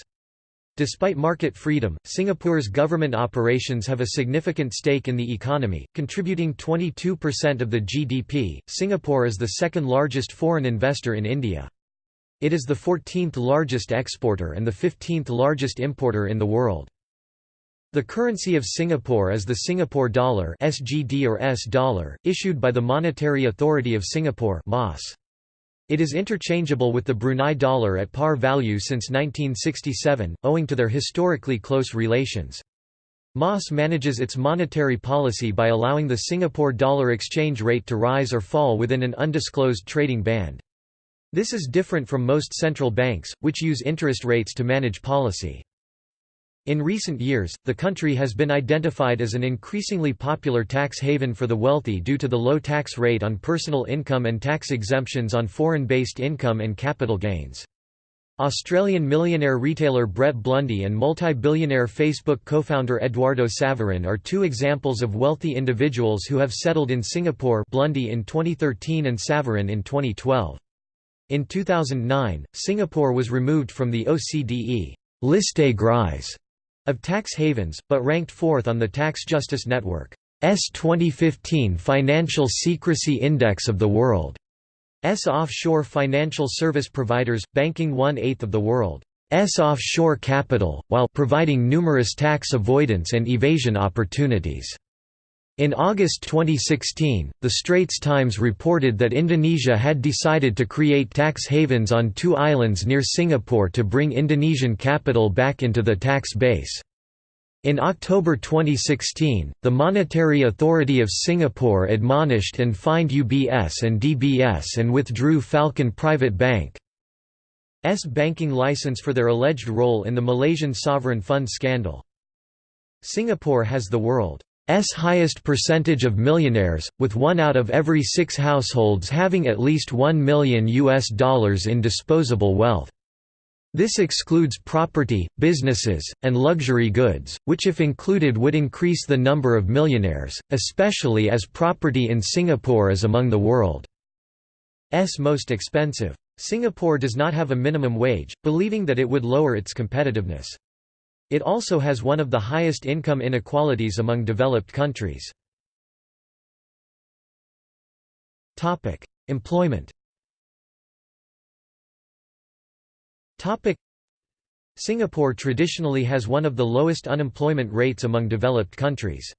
Despite market freedom, Singapore's government operations have a significant stake in the economy, contributing 22% of the GDP. Singapore is the second largest foreign investor in India. It is the 14th largest exporter and the 15th largest importer in the world. The currency of Singapore is the Singapore dollar (SGD or S dollar), issued by the Monetary Authority of Singapore (MAS). It is interchangeable with the Brunei dollar at par value since 1967, owing to their historically close relations. MAS manages its monetary policy by allowing the Singapore dollar exchange rate to rise or fall within an undisclosed trading band. This is different from most central banks, which use interest rates to manage policy. In recent years, the country has been identified as an increasingly popular tax haven for the wealthy due to the low tax rate on personal income and tax exemptions on foreign-based income and capital gains. Australian millionaire retailer Brett Blundy and multi-billionaire Facebook co-founder Eduardo Saverin are two examples of wealthy individuals who have settled in Singapore Blundy in 2013 and Saverin in 2012. In 2009, Singapore was removed from the OCDE Liste Grise of tax havens, but ranked fourth on the Tax Justice Network's 2015 Financial Secrecy Index of the World's offshore financial service providers, banking one-eighth of the world's offshore capital, while providing numerous tax avoidance and evasion opportunities. In August 2016, the Straits Times reported that Indonesia had decided to create tax havens on two islands near Singapore to bring Indonesian capital back into the tax base. In October 2016, the Monetary Authority of Singapore admonished and fined UBS and DBS and withdrew Falcon Private Bank's banking license for their alleged role in the Malaysian sovereign fund scandal. Singapore has the world highest percentage of millionaires, with one out of every six households having at least 1 million US dollars in disposable wealth. This excludes property, businesses, and luxury goods, which if included would increase the number of millionaires, especially as property in Singapore is among the world's most expensive. Singapore does not have a minimum wage, believing that it would lower its competitiveness. It also has one of the highest income inequalities among developed countries. Employment Singapore traditionally has one of the lowest unemployment rates among developed countries.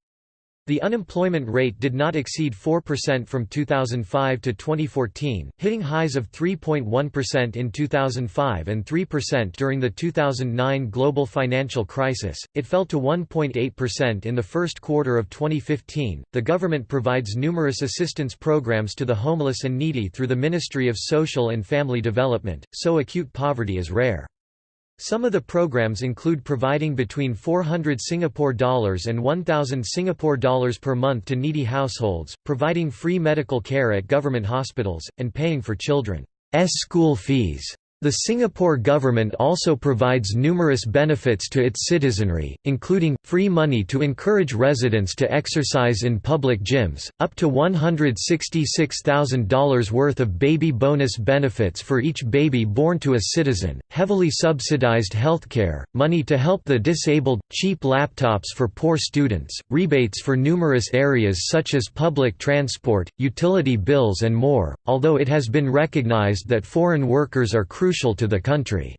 The unemployment rate did not exceed 4% from 2005 to 2014, hitting highs of 3.1% in 2005 and 3% during the 2009 global financial crisis. It fell to 1.8% in the first quarter of 2015. The government provides numerous assistance programs to the homeless and needy through the Ministry of Social and Family Development, so acute poverty is rare. Some of the programs include providing between 400 Singapore dollars and 1000 Singapore dollars per month to needy households, providing free medical care at government hospitals, and paying for children's school fees. The Singapore government also provides numerous benefits to its citizenry, including, free money to encourage residents to exercise in public gyms, up to $166,000 worth of baby bonus benefits for each baby born to a citizen, heavily subsidized healthcare, money to help the disabled, cheap laptops for poor students, rebates for numerous areas such as public transport, utility bills and more, although it has been recognized that foreign workers are crucial crucial to the country's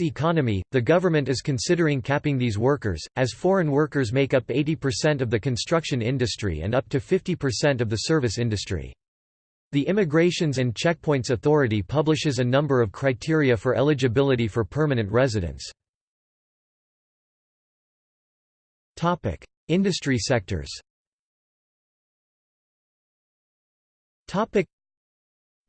economy. The government is considering capping these workers, as foreign workers make up 80% of the construction industry and up to 50% of the service industry. The Immigrations and Checkpoints Authority publishes a number of criteria for eligibility for permanent residence. Industry sectors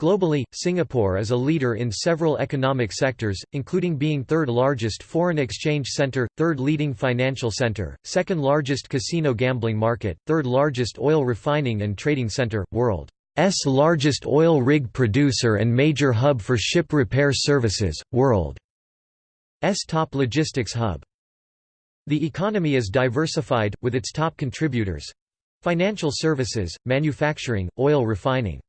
Globally, Singapore is a leader in several economic sectors, including being third largest foreign exchange center, third leading financial center, second largest casino gambling market, third largest oil refining and trading center, world's largest oil rig producer and major hub for ship repair services, world's top logistics hub. The economy is diversified, with its top contributors financial services, manufacturing, oil refining.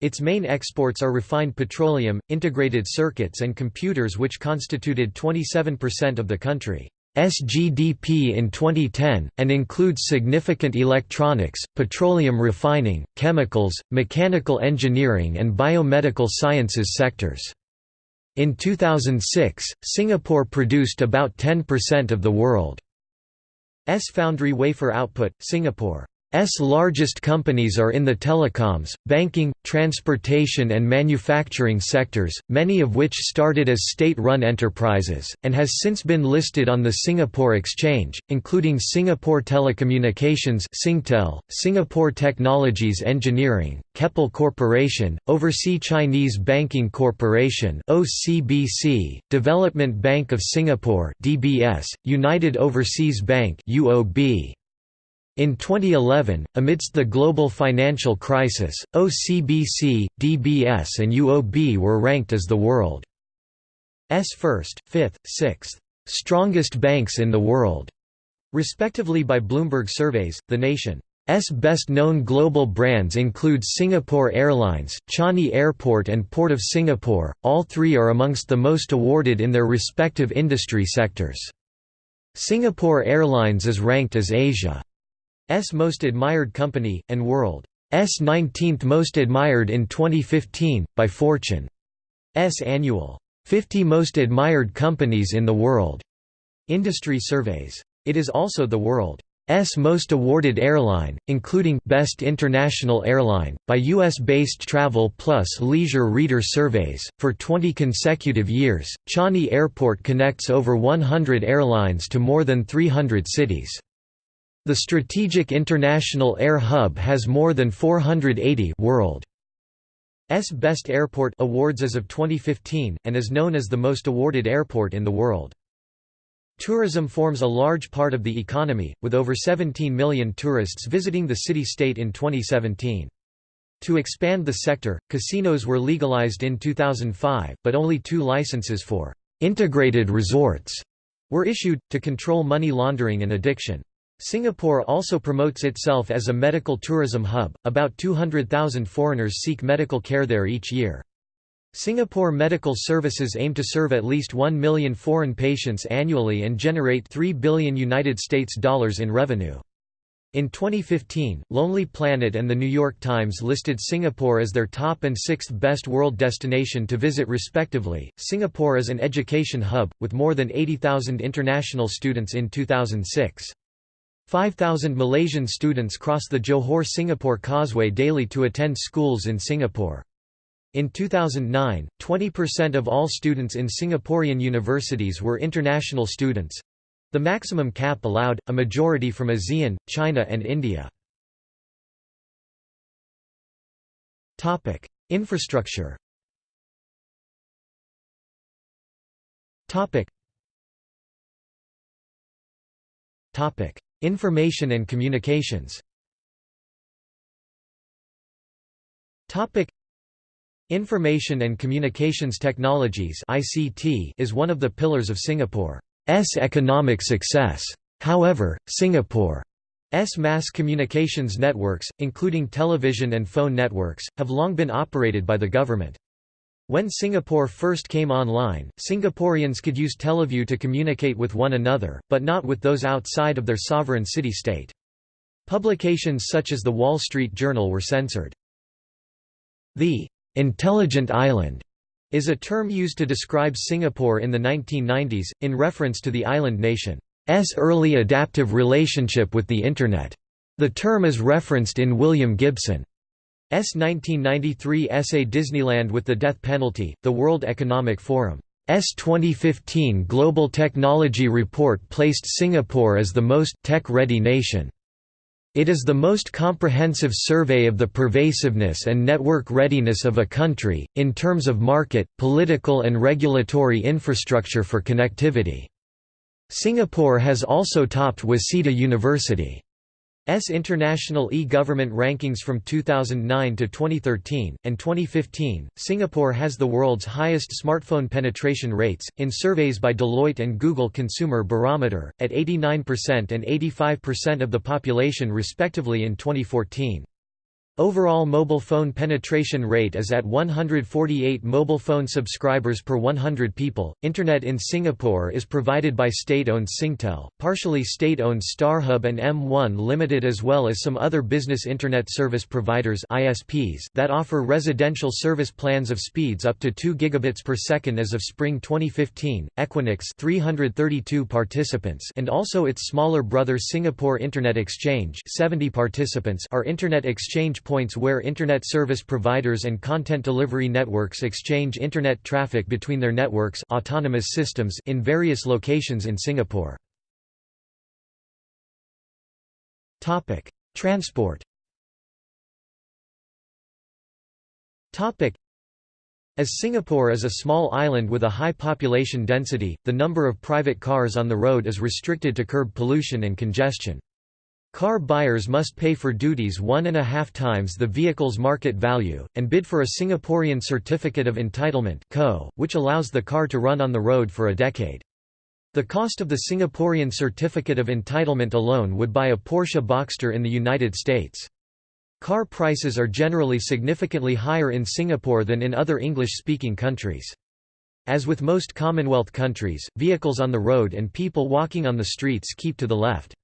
Its main exports are refined petroleum, integrated circuits and computers which constituted 27% of the country's GDP in 2010, and includes significant electronics, petroleum refining, chemicals, mechanical engineering and biomedical sciences sectors. In 2006, Singapore produced about 10% of the world's foundry wafer output. Singapore S largest companies are in the telecoms, banking, transportation and manufacturing sectors, many of which started as state-run enterprises, and has since been listed on the Singapore Exchange, including Singapore Telecommunications Singtel, Singapore Technologies Engineering, Keppel Corporation, Overseas Chinese Banking Corporation OCBC, Development Bank of Singapore DBS, United Overseas Bank UOB, in 2011, amidst the global financial crisis, OCBC, DBS and UOB were ranked as the world's first, fifth, sixth, strongest banks in the world, respectively by Bloomberg surveys. The nation's best-known global brands include Singapore Airlines, Changi Airport and Port of Singapore, all three are amongst the most awarded in their respective industry sectors. Singapore Airlines is ranked as Asia S S most Admired Company, and World's 19th Most Admired in 2015, by Fortune's annual 50 Most Admired Companies in the World industry surveys. It is also the world's most awarded airline, including Best International Airline, by U.S.-based Travel Plus Leisure Reader surveys. For 20 consecutive years, Changi Airport connects over 100 airlines to more than 300 cities. The Strategic International Air Hub has more than 480 world S Best Airport awards as of 2015, and is known as the most awarded airport in the world. Tourism forms a large part of the economy, with over 17 million tourists visiting the city-state in 2017. To expand the sector, casinos were legalized in 2005, but only two licenses for «integrated resorts» were issued, to control money laundering and addiction. Singapore also promotes itself as a medical tourism hub, about 200,000 foreigners seek medical care there each year. Singapore Medical Services aim to serve at least 1 million foreign patients annually and generate 3 billion United States dollars in revenue. In 2015, Lonely Planet and The New York Times listed Singapore as their top and sixth best world destination to visit respectively. Singapore is an education hub, with more than 80,000 international students in 2006. 5,000 Malaysian students cross the Johor-Singapore Causeway daily to attend schools in Singapore. In 2009, 20% of all students in Singaporean universities were international students—the maximum cap allowed, a majority from ASEAN, China and India. Infrastructure Topic. Information and communications Information and Communications Technologies is one of the pillars of Singapore's economic success. However, Singapore's mass communications networks, including television and phone networks, have long been operated by the government. When Singapore first came online, Singaporeans could use Teleview to communicate with one another, but not with those outside of their sovereign city-state. Publications such as the Wall Street Journal were censored. The «intelligent island» is a term used to describe Singapore in the 1990s, in reference to the island nation's early adaptive relationship with the Internet. The term is referenced in William Gibson 1993 essay Disneyland with the Death Penalty, the World Economic Forum's 2015 Global Technology Report placed Singapore as the most tech-ready nation. It is the most comprehensive survey of the pervasiveness and network readiness of a country, in terms of market, political and regulatory infrastructure for connectivity. Singapore has also topped Waseda University. S International e-government rankings from 2009 to 2013 and 2015. Singapore has the world's highest smartphone penetration rates in surveys by Deloitte and Google Consumer Barometer at 89% and 85% of the population respectively in 2014. Overall mobile phone penetration rate is at 148 mobile phone subscribers per 100 people. Internet in Singapore is provided by state-owned Singtel, partially state-owned StarHub and M1 Limited as well as some other business internet service providers (ISPs) that offer residential service plans of speeds up to 2 gigabits per second as of spring 2015. Equinix 332 participants and also its smaller brother Singapore Internet Exchange 70 participants are internet exchange points where Internet service providers and content delivery networks exchange Internet traffic between their networks autonomous systems in various locations in Singapore. Transport as Singapore is a small island with a high population density, the number of private cars on the road is restricted to curb pollution and congestion. Car buyers must pay for duties one and a half times the vehicle's market value, and bid for a Singaporean Certificate of Entitlement which allows the car to run on the road for a decade. The cost of the Singaporean Certificate of Entitlement alone would buy a Porsche Boxster in the United States. Car prices are generally significantly higher in Singapore than in other English-speaking countries. As with most Commonwealth countries, vehicles on the road and people walking on the streets keep to the left.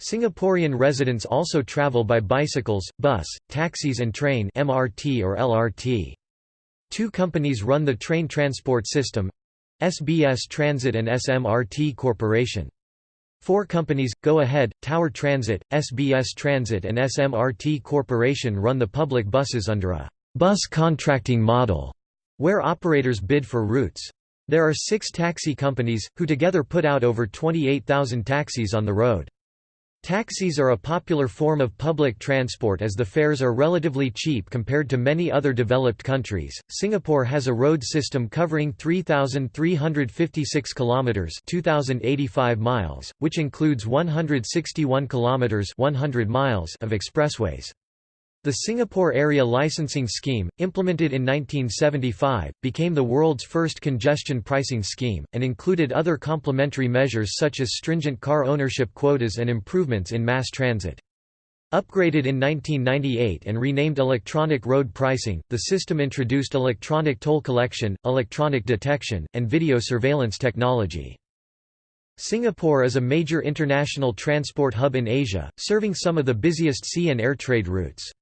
Singaporean residents also travel by bicycles, bus, taxis and train MRT or LRT. Two companies run the train transport system SBS Transit and SMRT Corporation. Four companies, Go Ahead, Tower Transit, SBS Transit and SMRT Corporation run the public buses under a «bus contracting model», where operators bid for routes. There are six taxi companies, who together put out over 28,000 taxis on the road. Taxis are a popular form of public transport as the fares are relatively cheap compared to many other developed countries. Singapore has a road system covering 3356 kilometers, 2085 miles, which includes 161 kilometers, 100 miles of expressways. The Singapore Area Licensing Scheme, implemented in 1975, became the world's first congestion pricing scheme, and included other complementary measures such as stringent car ownership quotas and improvements in mass transit. Upgraded in 1998 and renamed electronic road pricing, the system introduced electronic toll collection, electronic detection, and video surveillance technology. Singapore is a major international transport hub in Asia, serving some of the busiest sea and air trade routes.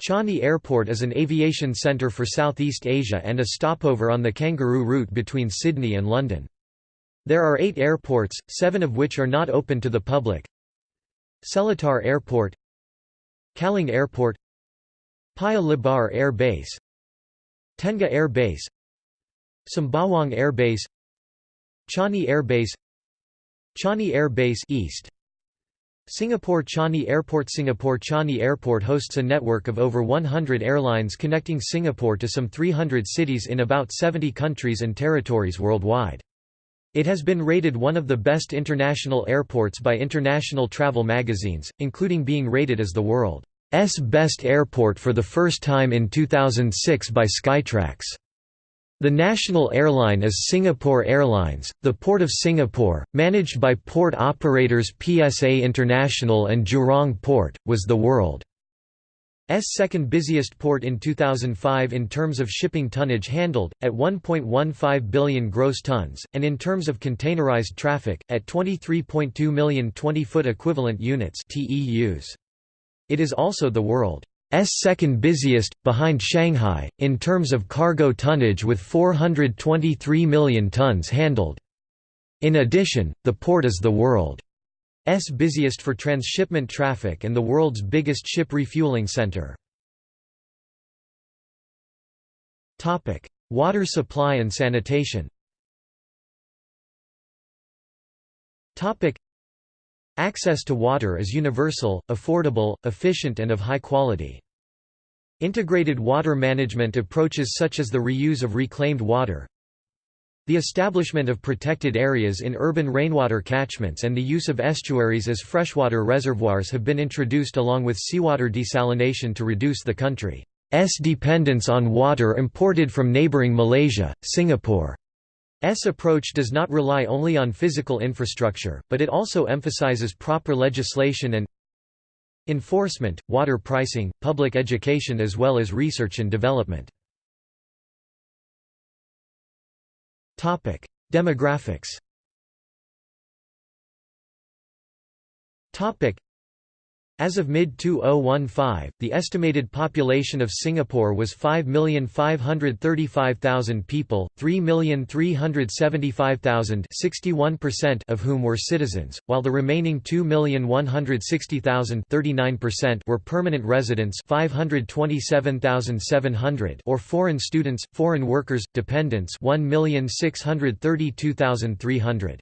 Changi Airport is an aviation centre for Southeast Asia and a stopover on the Kangaroo route between Sydney and London. There are eight airports, seven of which are not open to the public. Seletar Airport Kallang Airport Paya Lebar Air Base Tengah Air Base Sembawang Air Base Changi Air Base Changi Air Base East Singapore Changi Airport Singapore Changi Airport hosts a network of over 100 airlines connecting Singapore to some 300 cities in about 70 countries and territories worldwide. It has been rated one of the best international airports by international travel magazines, including being rated as the world's best airport for the first time in 2006 by Skytrax. The national airline is Singapore Airlines, the Port of Singapore, managed by port operators PSA International and Jurong Port, was the world's second busiest port in 2005 in terms of shipping tonnage handled, at 1.15 billion gross tons, and in terms of containerized traffic, at 23.2 million 20-foot equivalent units. It is also the world S second busiest, behind Shanghai, in terms of cargo tonnage with 423 million tons handled. In addition, the port is the world's busiest for transshipment traffic and the world's biggest ship refueling center. Water supply and sanitation Access to water is universal, affordable, efficient and of high quality. Integrated water management approaches such as the reuse of reclaimed water, the establishment of protected areas in urban rainwater catchments and the use of estuaries as freshwater reservoirs have been introduced along with seawater desalination to reduce the country's dependence on water imported from neighboring Malaysia, Singapore. S approach does not rely only on physical infrastructure, but it also emphasizes proper legislation and enforcement, water pricing, public education as well as research and development. Demographics as of mid-2015, the estimated population of Singapore was 5,535,000 people, 3,375,000 of whom were citizens, while the remaining 2,160,000 were permanent residents 527,700 or foreign students, foreign workers, dependents 1,632,300.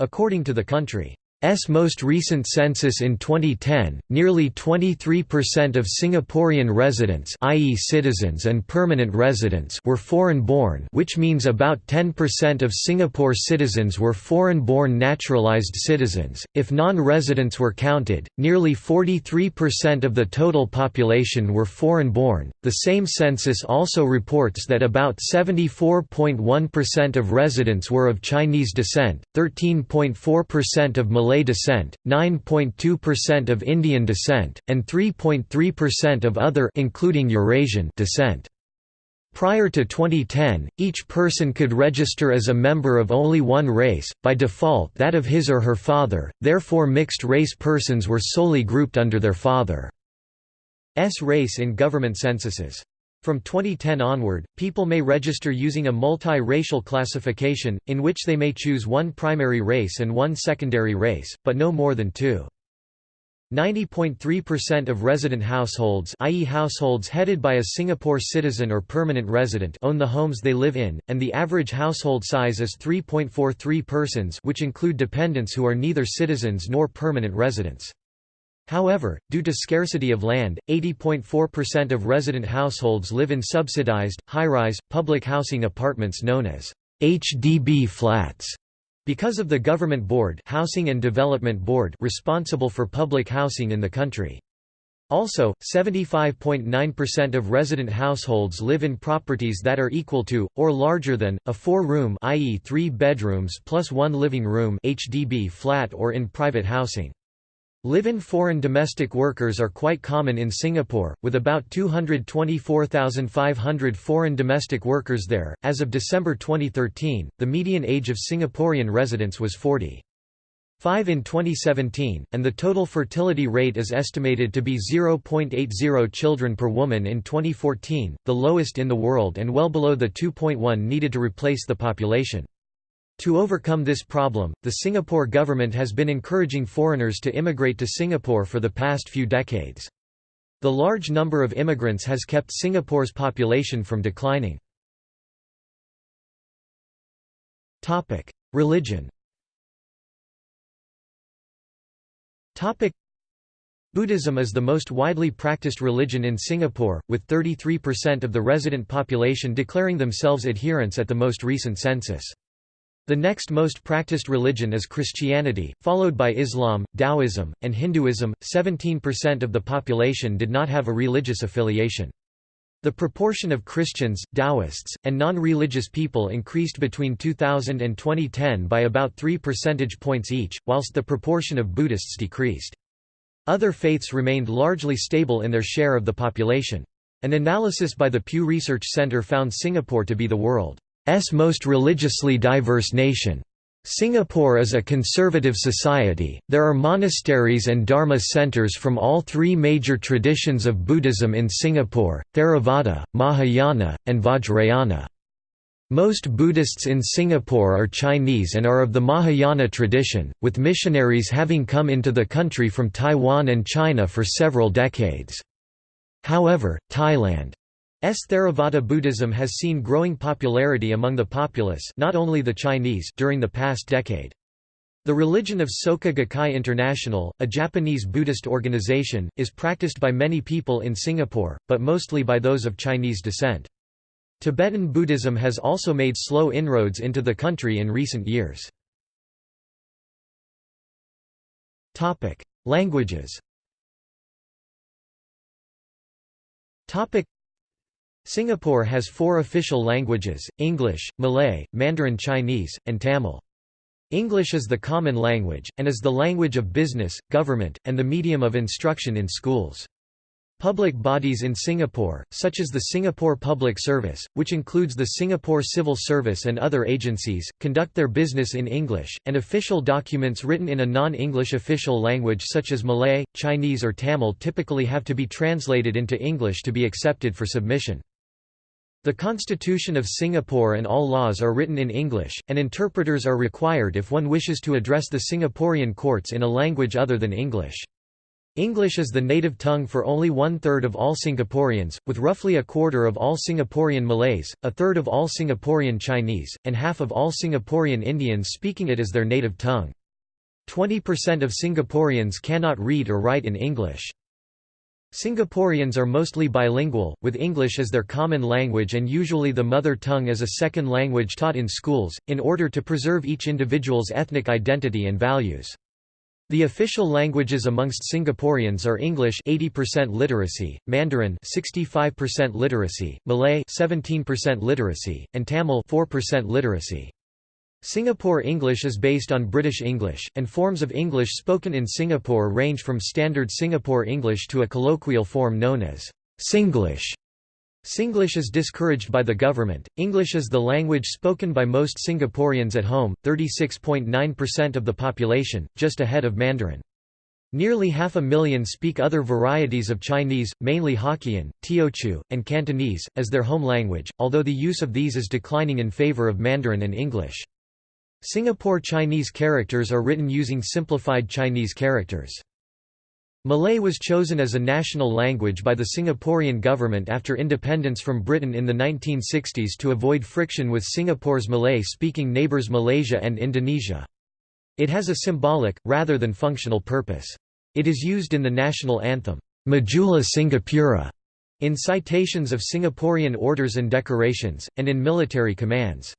According to the country S most recent census in 2010, nearly 23% of Singaporean residents i.e. citizens and permanent residents were foreign-born which means about 10% of Singapore citizens were foreign-born naturalised citizens. If non-residents were counted, nearly 43% of the total population were foreign-born. The same census also reports that about 74.1% of residents were of Chinese descent, 13.4% of Malay Malay descent, 9.2% of Indian descent, and 3.3% of other including Eurasian descent. Prior to 2010, each person could register as a member of only one race, by default that of his or her father, therefore mixed-race persons were solely grouped under their father's race in government censuses. From 2010 onward, people may register using a multi-racial classification, in which they may choose one primary race and one secondary race, but no more than two. 90.3% of resident households i.e. households headed by a Singapore citizen or permanent resident own the homes they live in, and the average household size is 3.43 persons which include dependents who are neither citizens nor permanent residents. However, due to scarcity of land, 80.4% of resident households live in subsidized, high-rise, public housing apartments known as HDB flats. Because of the Government Board, Housing and Development Board responsible for public housing in the country. Also, 75.9% of resident households live in properties that are equal to, or larger than, a four-room i.e. three bedrooms plus one living room HDB flat or in private housing. Live-in foreign domestic workers are quite common in Singapore, with about 224,500 foreign domestic workers there. As of December 2013, the median age of Singaporean residents was 40. 5 in 2017, and the total fertility rate is estimated to be 0.80 children per woman in 2014, the lowest in the world and well below the 2.1 needed to replace the population. To overcome this problem, the Singapore government has been encouraging foreigners to immigrate to Singapore for the past few decades. The large number of immigrants has kept Singapore's population from declining. Religion Buddhism is the most widely practiced religion in Singapore, with 33% of the resident population declaring themselves adherents at the most recent census. The next most practiced religion is Christianity, followed by Islam, Taoism, and Hinduism. 17% of the population did not have a religious affiliation. The proportion of Christians, Taoists, and non-religious people increased between 2000 and 2010 by about 3 percentage points each, whilst the proportion of Buddhists decreased. Other faiths remained largely stable in their share of the population. An analysis by the Pew Research Center found Singapore to be the world most religiously diverse nation. Singapore is a conservative society, there are monasteries and dharma centers from all three major traditions of Buddhism in Singapore, Theravada, Mahayana, and Vajrayana. Most Buddhists in Singapore are Chinese and are of the Mahayana tradition, with missionaries having come into the country from Taiwan and China for several decades. However, Thailand. Theravada Buddhism has seen growing popularity among the populace not only the Chinese during the past decade. The religion of Soka Gakkai International, a Japanese Buddhist organization, is practiced by many people in Singapore, but mostly by those of Chinese descent. Tibetan Buddhism has also made slow inroads into the country in recent years. Languages Singapore has four official languages, English, Malay, Mandarin Chinese, and Tamil. English is the common language, and is the language of business, government, and the medium of instruction in schools. Public bodies in Singapore, such as the Singapore Public Service, which includes the Singapore Civil Service and other agencies, conduct their business in English, and official documents written in a non-English official language such as Malay, Chinese or Tamil typically have to be translated into English to be accepted for submission. The Constitution of Singapore and all laws are written in English, and interpreters are required if one wishes to address the Singaporean courts in a language other than English. English is the native tongue for only one-third of all Singaporeans, with roughly a quarter of all Singaporean Malays, a third of all Singaporean Chinese, and half of all Singaporean Indians speaking it as their native tongue. 20% of Singaporeans cannot read or write in English. Singaporeans are mostly bilingual, with English as their common language and usually the mother tongue as a second language taught in schools, in order to preserve each individual's ethnic identity and values. The official languages amongst Singaporeans are English 80% literacy, Mandarin 65% literacy, Malay 17% literacy, and Tamil 4% literacy. Singapore English is based on British English, and forms of English spoken in Singapore range from Standard Singapore English to a colloquial form known as Singlish. Singlish is discouraged by the government. English is the language spoken by most Singaporeans at home, 36.9% of the population, just ahead of Mandarin. Nearly half a million speak other varieties of Chinese, mainly Hokkien, Teochew, and Cantonese, as their home language, although the use of these is declining in favor of Mandarin and English. Singapore Chinese characters are written using simplified Chinese characters. Malay was chosen as a national language by the Singaporean government after independence from Britain in the 1960s to avoid friction with Singapore's Malay-speaking neighbours Malaysia and Indonesia. It has a symbolic, rather than functional purpose. It is used in the national anthem, Majulah Singapura, in citations of Singaporean orders and decorations, and in military commands.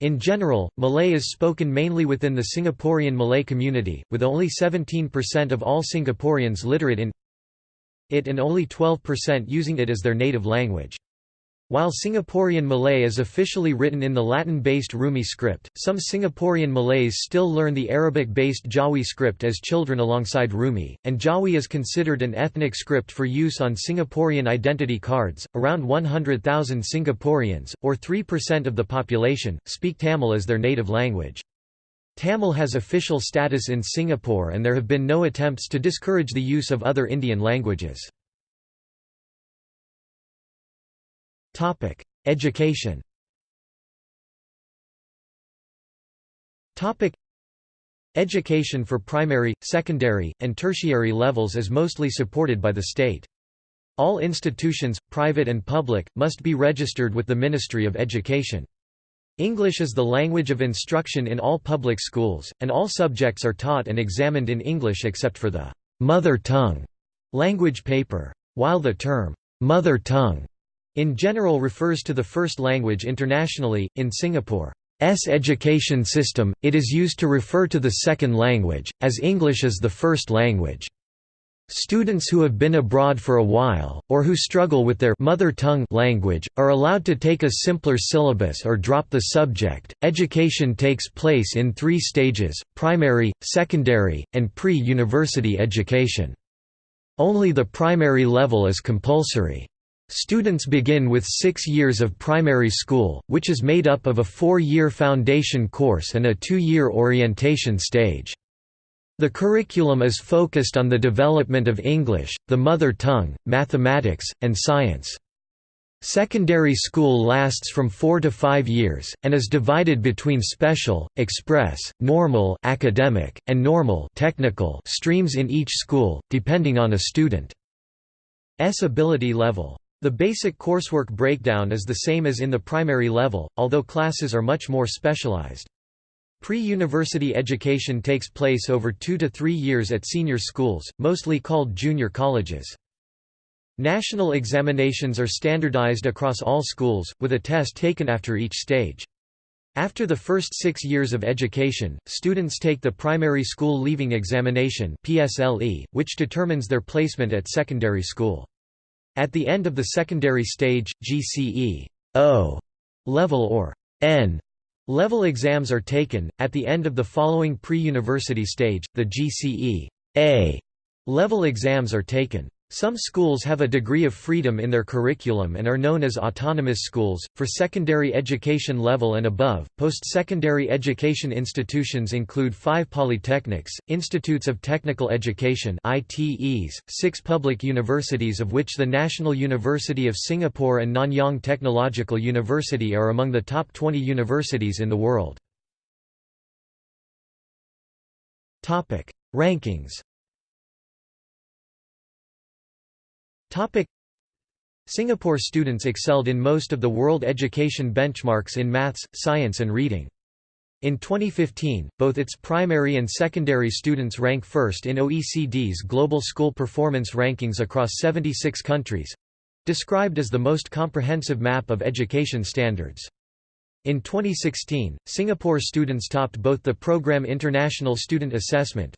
In general, Malay is spoken mainly within the Singaporean Malay community, with only 17% of all Singaporeans literate in it and only 12% using it as their native language. While Singaporean Malay is officially written in the Latin-based Rumi script, some Singaporean Malays still learn the Arabic-based Jawi script as children alongside Rumi, and Jawi is considered an ethnic script for use on Singaporean identity cards. Around 100,000 Singaporeans, or 3% of the population, speak Tamil as their native language. Tamil has official status in Singapore and there have been no attempts to discourage the use of other Indian languages. Topic: Education. Topic: Education for primary, secondary, and tertiary levels is mostly supported by the state. All institutions, private and public, must be registered with the Ministry of Education. English is the language of instruction in all public schools, and all subjects are taught and examined in English except for the mother tongue language paper. While the term mother tongue in general refers to the first language internationally, in Singapore's education system, it is used to refer to the second language, as English is the first language. Students who have been abroad for a while, or who struggle with their mother tongue language, are allowed to take a simpler syllabus or drop the subject. Education takes place in three stages primary, secondary, and pre university education. Only the primary level is compulsory. Students begin with six years of primary school, which is made up of a four-year foundation course and a two-year orientation stage. The curriculum is focused on the development of English, the mother tongue, mathematics, and science. Secondary school lasts from 4 to 5 years, and is divided between special, express, normal academic, and normal technical streams in each school, depending on a student's ability level. The basic coursework breakdown is the same as in the primary level, although classes are much more specialized. Pre-university education takes place over two to three years at senior schools, mostly called junior colleges. National examinations are standardized across all schools, with a test taken after each stage. After the first six years of education, students take the Primary School Leaving Examination which determines their placement at secondary school. At the end of the secondary stage, GCE O level or N Level exams are taken, at the end of the following pre-university stage, the GCE A level exams are taken. Some schools have a degree of freedom in their curriculum and are known as autonomous schools. For secondary education level and above, post-secondary education institutions include five polytechnics, institutes of technical education (ITEs), six public universities, of which the National University of Singapore and Nanyang Technological University are among the top 20 universities in the world. Topic: Rankings. Topic Singapore students excelled in most of the world education benchmarks in maths, science and reading. In 2015, both its primary and secondary students rank first in OECD's Global School Performance Rankings across 76 countries—described as the most comprehensive map of education standards. In 2016, Singapore students topped both the Program International Student Assessment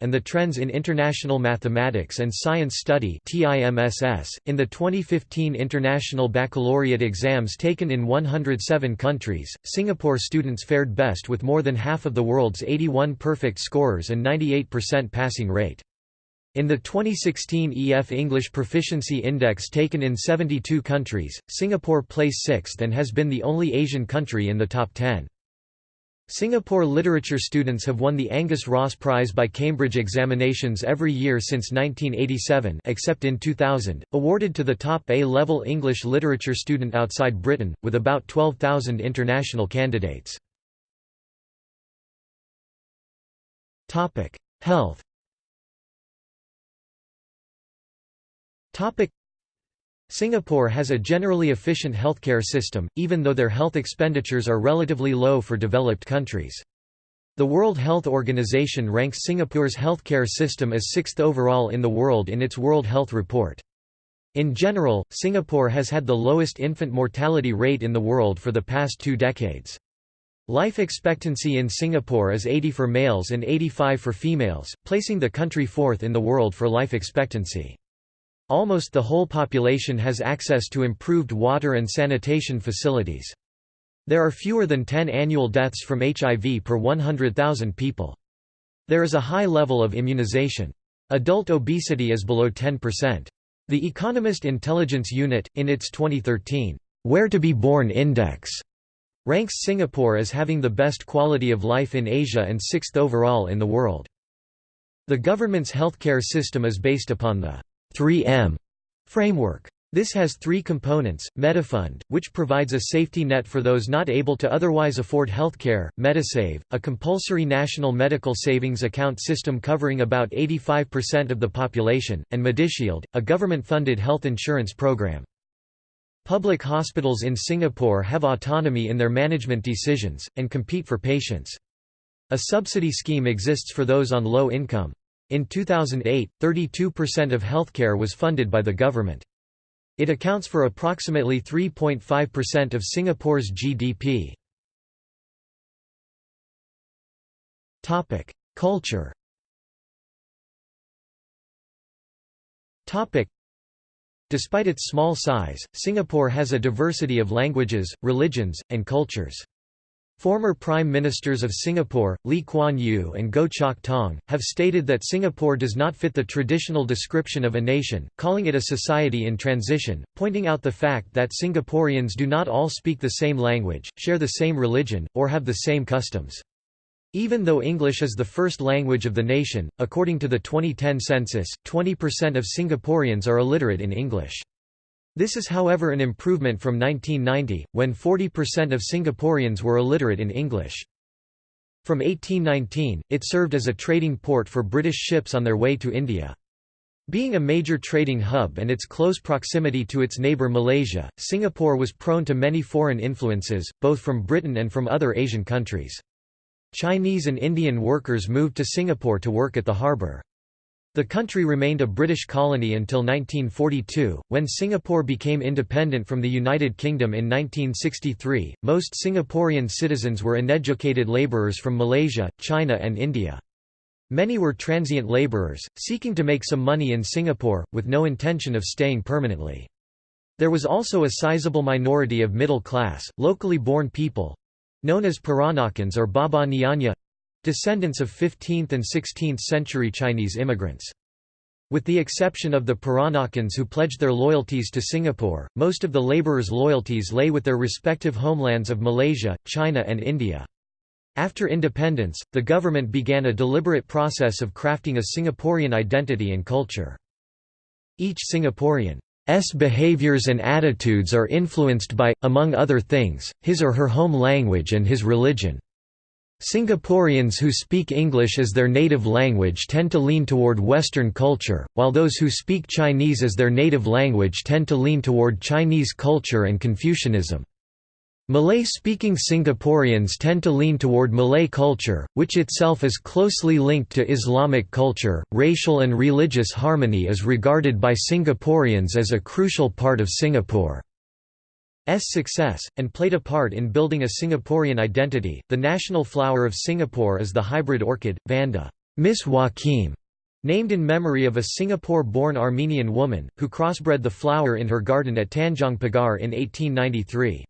and the Trends in International Mathematics and Science Study in the 2015 International Baccalaureate exams taken in 107 countries. Singapore students fared best with more than half of the world's 81 perfect scorers and 98% passing rate. In the 2016 EF English Proficiency Index taken in 72 countries, Singapore placed sixth and has been the only Asian country in the top 10. Singapore literature students have won the Angus Ross Prize by Cambridge examinations every year since 1987 except in 2000, awarded to the top A-level English literature student outside Britain, with about 12,000 international candidates. Health Singapore has a generally efficient healthcare system, even though their health expenditures are relatively low for developed countries. The World Health Organization ranks Singapore's healthcare system as sixth overall in the world in its World Health Report. In general, Singapore has had the lowest infant mortality rate in the world for the past two decades. Life expectancy in Singapore is 80 for males and 85 for females, placing the country fourth in the world for life expectancy. Almost the whole population has access to improved water and sanitation facilities. There are fewer than 10 annual deaths from HIV per 100,000 people. There is a high level of immunization. Adult obesity is below 10%. The Economist Intelligence Unit, in its 2013, Where to be Born Index, ranks Singapore as having the best quality of life in Asia and sixth overall in the world. The government's healthcare system is based upon the 3M framework. This has three components, Medifund, which provides a safety net for those not able to otherwise afford healthcare, Medisave, a compulsory national medical savings account system covering about 85% of the population, and Medishield, a government-funded health insurance program. Public hospitals in Singapore have autonomy in their management decisions, and compete for patients. A subsidy scheme exists for those on low income. In 2008, 32% of healthcare was funded by the government. It accounts for approximately 3.5% of Singapore's GDP. Topic: Culture. Topic: Despite its small size, Singapore has a diversity of languages, religions, and cultures. Former Prime Ministers of Singapore, Lee Kuan Yew and Goh Chok Tong, have stated that Singapore does not fit the traditional description of a nation, calling it a society in transition, pointing out the fact that Singaporeans do not all speak the same language, share the same religion, or have the same customs. Even though English is the first language of the nation, according to the 2010 census, 20% of Singaporeans are illiterate in English. This is however an improvement from 1990, when 40% of Singaporeans were illiterate in English. From 1819, it served as a trading port for British ships on their way to India. Being a major trading hub and its close proximity to its neighbour Malaysia, Singapore was prone to many foreign influences, both from Britain and from other Asian countries. Chinese and Indian workers moved to Singapore to work at the harbour. The country remained a British colony until 1942, when Singapore became independent from the United Kingdom in 1963. Most Singaporean citizens were uneducated labourers from Malaysia, China, and India. Many were transient labourers, seeking to make some money in Singapore, with no intention of staying permanently. There was also a sizable minority of middle class, locally born people known as Peranakans or Baba Nyonya descendants of 15th and 16th century Chinese immigrants. With the exception of the Peranakans who pledged their loyalties to Singapore, most of the laborers' loyalties lay with their respective homelands of Malaysia, China and India. After independence, the government began a deliberate process of crafting a Singaporean identity and culture. Each Singaporean's behaviours and attitudes are influenced by, among other things, his or her home language and his religion. Singaporeans who speak English as their native language tend to lean toward Western culture, while those who speak Chinese as their native language tend to lean toward Chinese culture and Confucianism. Malay-speaking Singaporeans tend to lean toward Malay culture, which itself is closely linked to Islamic culture. Racial and religious harmony is regarded by Singaporeans as a crucial part of Singapore. S success, and played a part in building a Singaporean identity. The national flower of Singapore is the hybrid orchid, Vanda Miss Joaquim, named in memory of a Singapore-born Armenian woman, who crossbred the flower in her garden at Tanjong Pagar in 1893.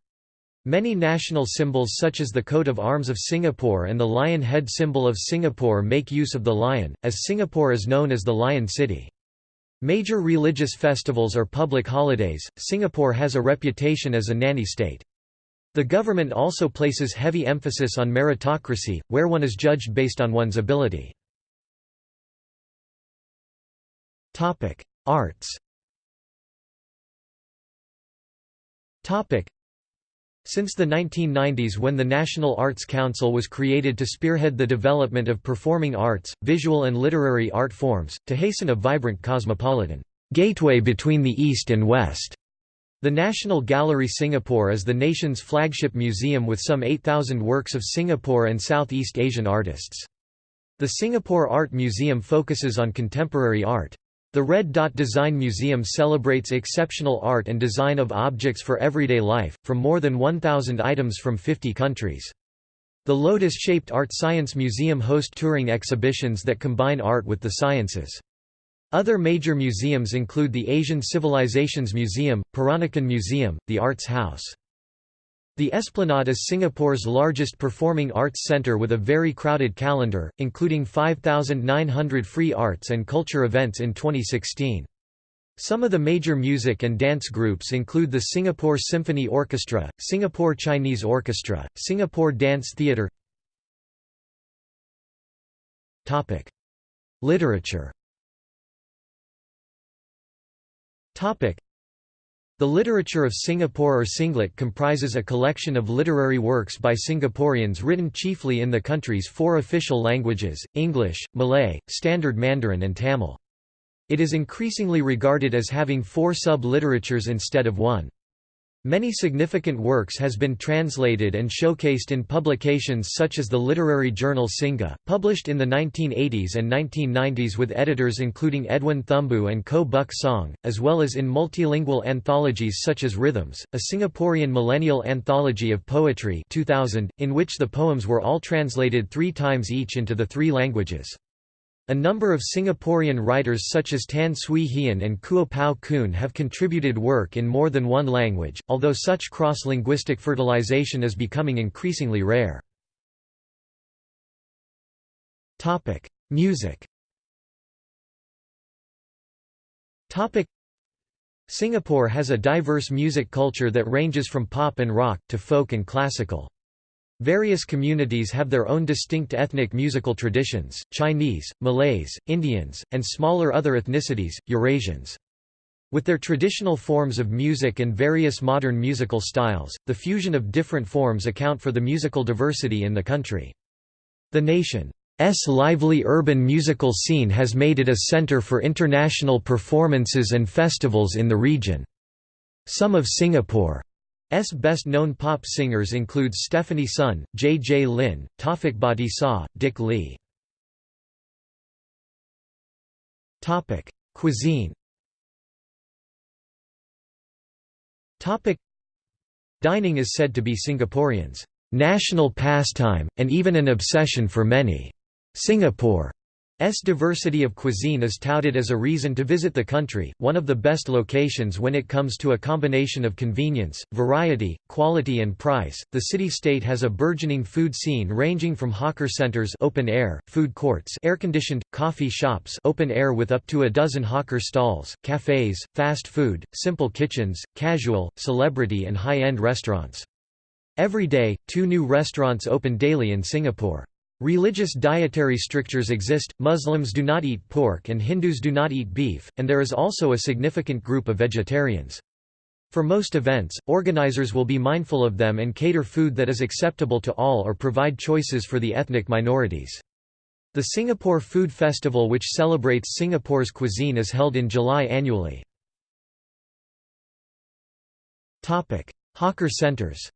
Many national symbols such as the coat of arms of Singapore and the lion head symbol of Singapore make use of the lion, as Singapore is known as the Lion City. Major religious festivals are public holidays. Singapore has a reputation as a nanny state. The government also places heavy emphasis on meritocracy, where one is judged based on one's ability. Topic: Arts. Topic: since the 1990s when the National Arts Council was created to spearhead the development of performing arts, visual and literary art forms, to hasten a vibrant cosmopolitan gateway between the East and West. The National Gallery Singapore is the nation's flagship museum with some 8,000 works of Singapore and Southeast Asian artists. The Singapore Art Museum focuses on contemporary art. The Red Dot Design Museum celebrates exceptional art and design of objects for everyday life, from more than 1,000 items from 50 countries. The Lotus-shaped Art Science Museum hosts touring exhibitions that combine art with the sciences. Other major museums include the Asian Civilizations Museum, Peranakan Museum, the Arts House. The Esplanade is Singapore's largest performing arts centre with a very crowded calendar, including 5,900 free arts and culture events in 2016. Some of the major music and dance groups include the Singapore Symphony Orchestra, Singapore Chinese Orchestra, Singapore Dance Theatre. Literature the literature of Singapore or SingLit comprises a collection of literary works by Singaporeans written chiefly in the country's four official languages, English, Malay, Standard Mandarin and Tamil. It is increasingly regarded as having four sub-literatures instead of one. Many significant works has been translated and showcased in publications such as the literary journal Singa, published in the 1980s and 1990s with editors including Edwin Thumboo and Koh Buck Song, as well as in multilingual anthologies such as Rhythms, a Singaporean millennial anthology of poetry 2000, in which the poems were all translated three times each into the three languages. A number of Singaporean writers such as Tan Swie Hian and Kuo Pao Kun have contributed work in more than one language, although such cross-linguistic fertilization is becoming increasingly rare. Music Singapore has a diverse music culture that ranges from pop and rock, to folk and classical. Various communities have their own distinct ethnic musical traditions, Chinese, Malays, Indians, and smaller other ethnicities, Eurasians. With their traditional forms of music and various modern musical styles, the fusion of different forms account for the musical diversity in the country. The nation's lively urban musical scene has made it a center for international performances and festivals in the region. Some of Singapore S best-known pop singers include Stephanie Sun, J. J. Lin, Taufik Batisah, Dick Lee. Cuisine Dining is said to be Singaporeans' national pastime, and even an obsession for many. Singapore S diversity of cuisine is touted as a reason to visit the country, one of the best locations when it comes to a combination of convenience, variety, quality and price. The city-state has a burgeoning food scene ranging from hawker centers, open air, food courts, air-conditioned coffee shops, open air with up to a dozen hawker stalls, cafes, fast food, simple kitchens, casual, celebrity and high-end restaurants. Every day, two new restaurants open daily in Singapore. Religious dietary strictures exist, Muslims do not eat pork and Hindus do not eat beef, and there is also a significant group of vegetarians. For most events, organizers will be mindful of them and cater food that is acceptable to all or provide choices for the ethnic minorities. The Singapore Food Festival which celebrates Singapore's cuisine is held in July annually. Hawker centers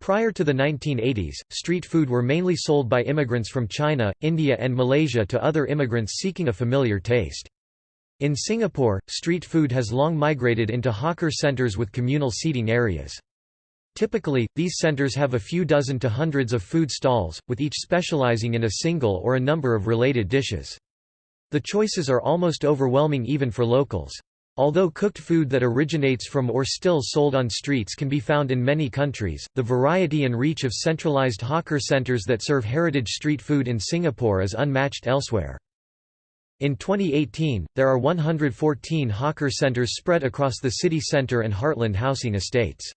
Prior to the 1980s, street food were mainly sold by immigrants from China, India and Malaysia to other immigrants seeking a familiar taste. In Singapore, street food has long migrated into hawker centres with communal seating areas. Typically, these centres have a few dozen to hundreds of food stalls, with each specialising in a single or a number of related dishes. The choices are almost overwhelming even for locals. Although cooked food that originates from or still sold on streets can be found in many countries, the variety and reach of centralized hawker centers that serve heritage street food in Singapore is unmatched elsewhere. In 2018, there are 114 hawker centers spread across the city centre and heartland housing estates.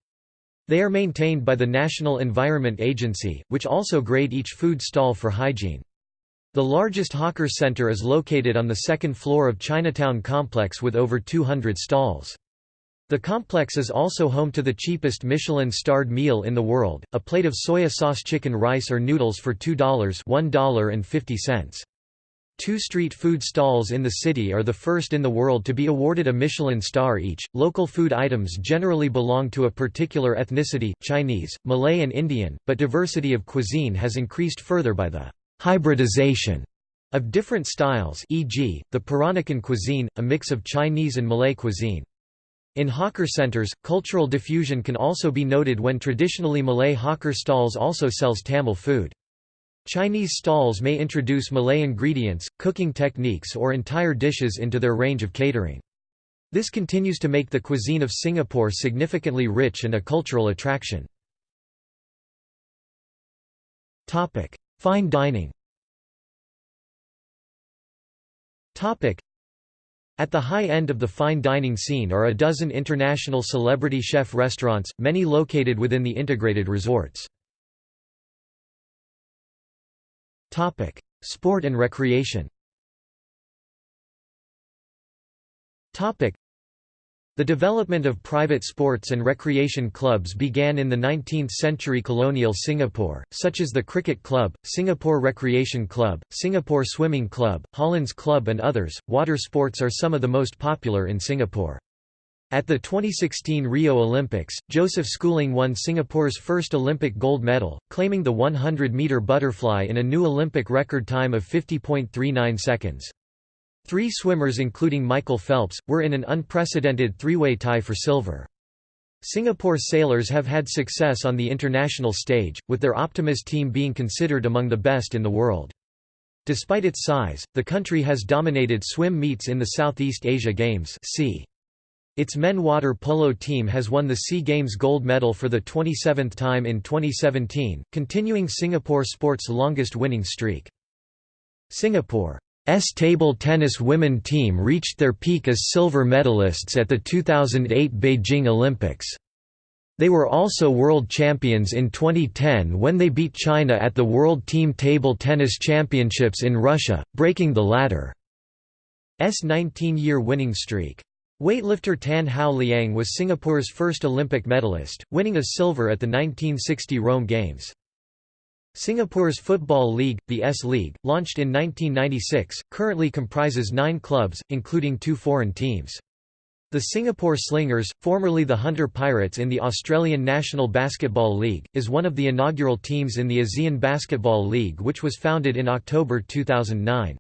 They are maintained by the National Environment Agency, which also grade each food stall for hygiene. The largest hawker center is located on the second floor of Chinatown Complex with over 200 stalls. The complex is also home to the cheapest Michelin-starred meal in the world, a plate of soya sauce chicken rice or noodles for $2 $1.50. Two street food stalls in the city are the first in the world to be awarded a Michelin star each. Local food items generally belong to a particular ethnicity, Chinese, Malay and Indian, but diversity of cuisine has increased further by the hybridization of different styles e.g., the Peranakan cuisine, a mix of Chinese and Malay cuisine. In hawker centers, cultural diffusion can also be noted when traditionally Malay hawker stalls also sells Tamil food. Chinese stalls may introduce Malay ingredients, cooking techniques or entire dishes into their range of catering. This continues to make the cuisine of Singapore significantly rich and a cultural attraction. Fine dining. At the high end of the fine dining scene are a dozen international celebrity chef restaurants, many located within the integrated resorts. Sport and recreation the development of private sports and recreation clubs began in the 19th-century colonial Singapore, such as the Cricket Club, Singapore Recreation Club, Singapore Swimming Club, Hollandse Club and others. Water sports are some of the most popular in Singapore. At the 2016 Rio Olympics, Joseph Schooling won Singapore's first Olympic gold medal, claiming the 100-metre butterfly in a new Olympic record time of 50.39 seconds. Three swimmers including Michael Phelps, were in an unprecedented three-way tie for silver. Singapore sailors have had success on the international stage, with their Optimist team being considered among the best in the world. Despite its size, the country has dominated swim meets in the Southeast Asia Games. Its men water polo team has won the SEA Games gold medal for the 27th time in 2017, continuing Singapore sport's longest winning streak. Singapore S table tennis women team reached their peak as silver medalists at the 2008 Beijing Olympics. They were also world champions in 2010 when they beat China at the World Team Table Tennis Championships in Russia, breaking the latter's 19-year winning streak. Weightlifter Tan Howe Liang was Singapore's first Olympic medalist, winning a silver at the 1960 Rome Games. Singapore's Football League, the S-League, launched in 1996, currently comprises nine clubs, including two foreign teams. The Singapore Slingers, formerly the Hunter Pirates in the Australian National Basketball League, is one of the inaugural teams in the ASEAN Basketball League which was founded in October 2009.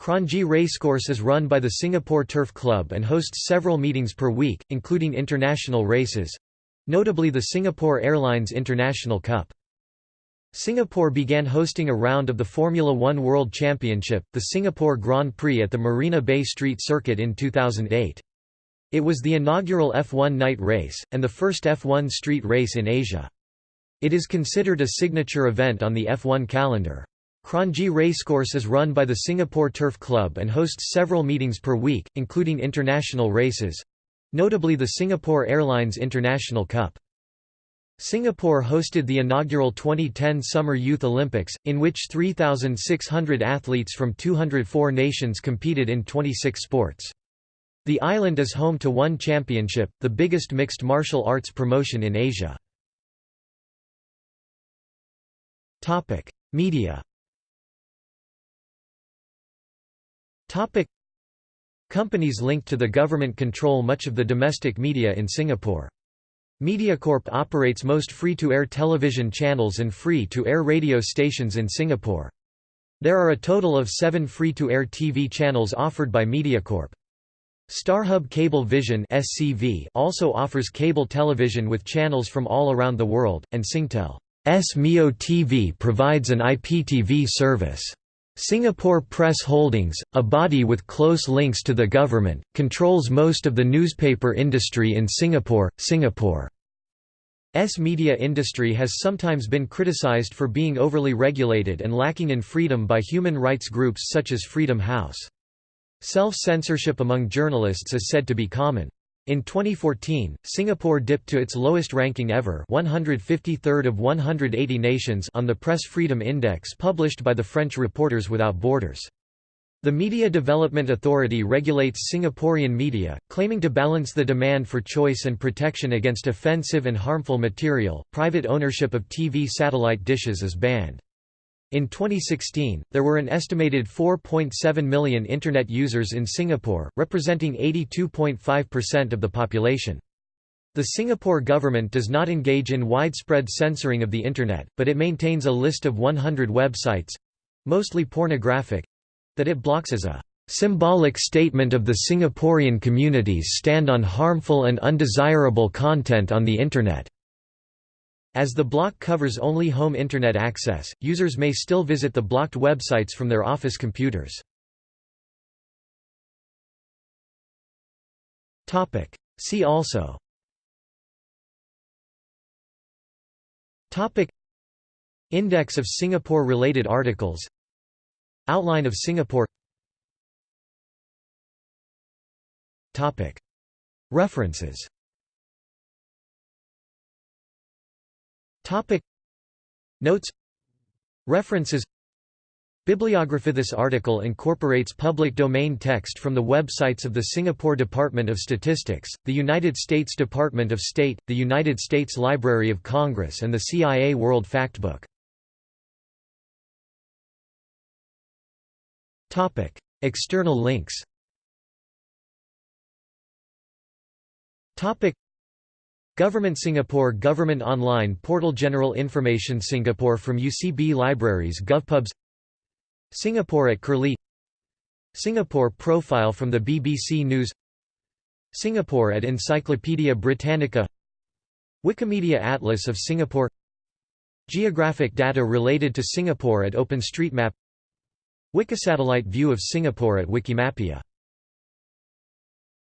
Kranji Racecourse is run by the Singapore Turf Club and hosts several meetings per week, including international races—notably the Singapore Airlines International Cup. Singapore began hosting a round of the Formula One World Championship, the Singapore Grand Prix at the Marina Bay Street Circuit in 2008. It was the inaugural F1 night race, and the first F1 street race in Asia. It is considered a signature event on the F1 calendar. Kranji Racecourse is run by the Singapore Turf Club and hosts several meetings per week, including international races—notably the Singapore Airlines International Cup. Singapore hosted the inaugural 2010 Summer Youth Olympics, in which 3,600 athletes from 204 nations competed in 26 sports. The island is home to ONE Championship, the biggest mixed martial arts promotion in Asia. Media Companies linked to the government control much of the domestic media in Singapore. Mediacorp operates most free-to-air television channels and free-to-air radio stations in Singapore. There are a total of seven free-to-air TV channels offered by Mediacorp. StarHub Cable Vision (SCV) also offers cable television with channels from all around the world, and Singtel's Mio TV provides an IPTV service. Singapore Press Holdings, a body with close links to the government, controls most of the newspaper industry in Singapore. Singapore's media industry has sometimes been criticized for being overly regulated and lacking in freedom by human rights groups such as Freedom House. Self-censorship among journalists is said to be common. In 2014, Singapore dipped to its lowest ranking ever 153rd of 180 nations on the Press Freedom Index published by the French Reporters Without Borders. The Media Development Authority regulates Singaporean media, claiming to balance the demand for choice and protection against offensive and harmful material. Private ownership of TV satellite dishes is banned. In 2016, there were an estimated 4.7 million Internet users in Singapore, representing 82.5% of the population. The Singapore government does not engage in widespread censoring of the Internet, but it maintains a list of 100 websites—mostly pornographic—that it blocks as a symbolic statement of the Singaporean community's stand on harmful and undesirable content on the Internet. As the block covers only home Internet access, users may still visit the blocked websites from their office computers. Topic. See also Topic. Index of Singapore-related articles Outline of Singapore Topic. References Topic. Notes. References. Bibliography. This article incorporates public domain text from the websites of the Singapore Department of Statistics, the United States Department of State, the United States Library of Congress and the CIA World Factbook. Topic: External links Government Singapore Government Online Portal General Information Singapore from UCB Libraries GovPubs Singapore at Curlie Singapore Profile from the BBC News Singapore at Encyclopaedia Britannica Wikimedia Atlas of Singapore Geographic data related to Singapore at OpenStreetMap Wikisatellite view of Singapore at Wikimapia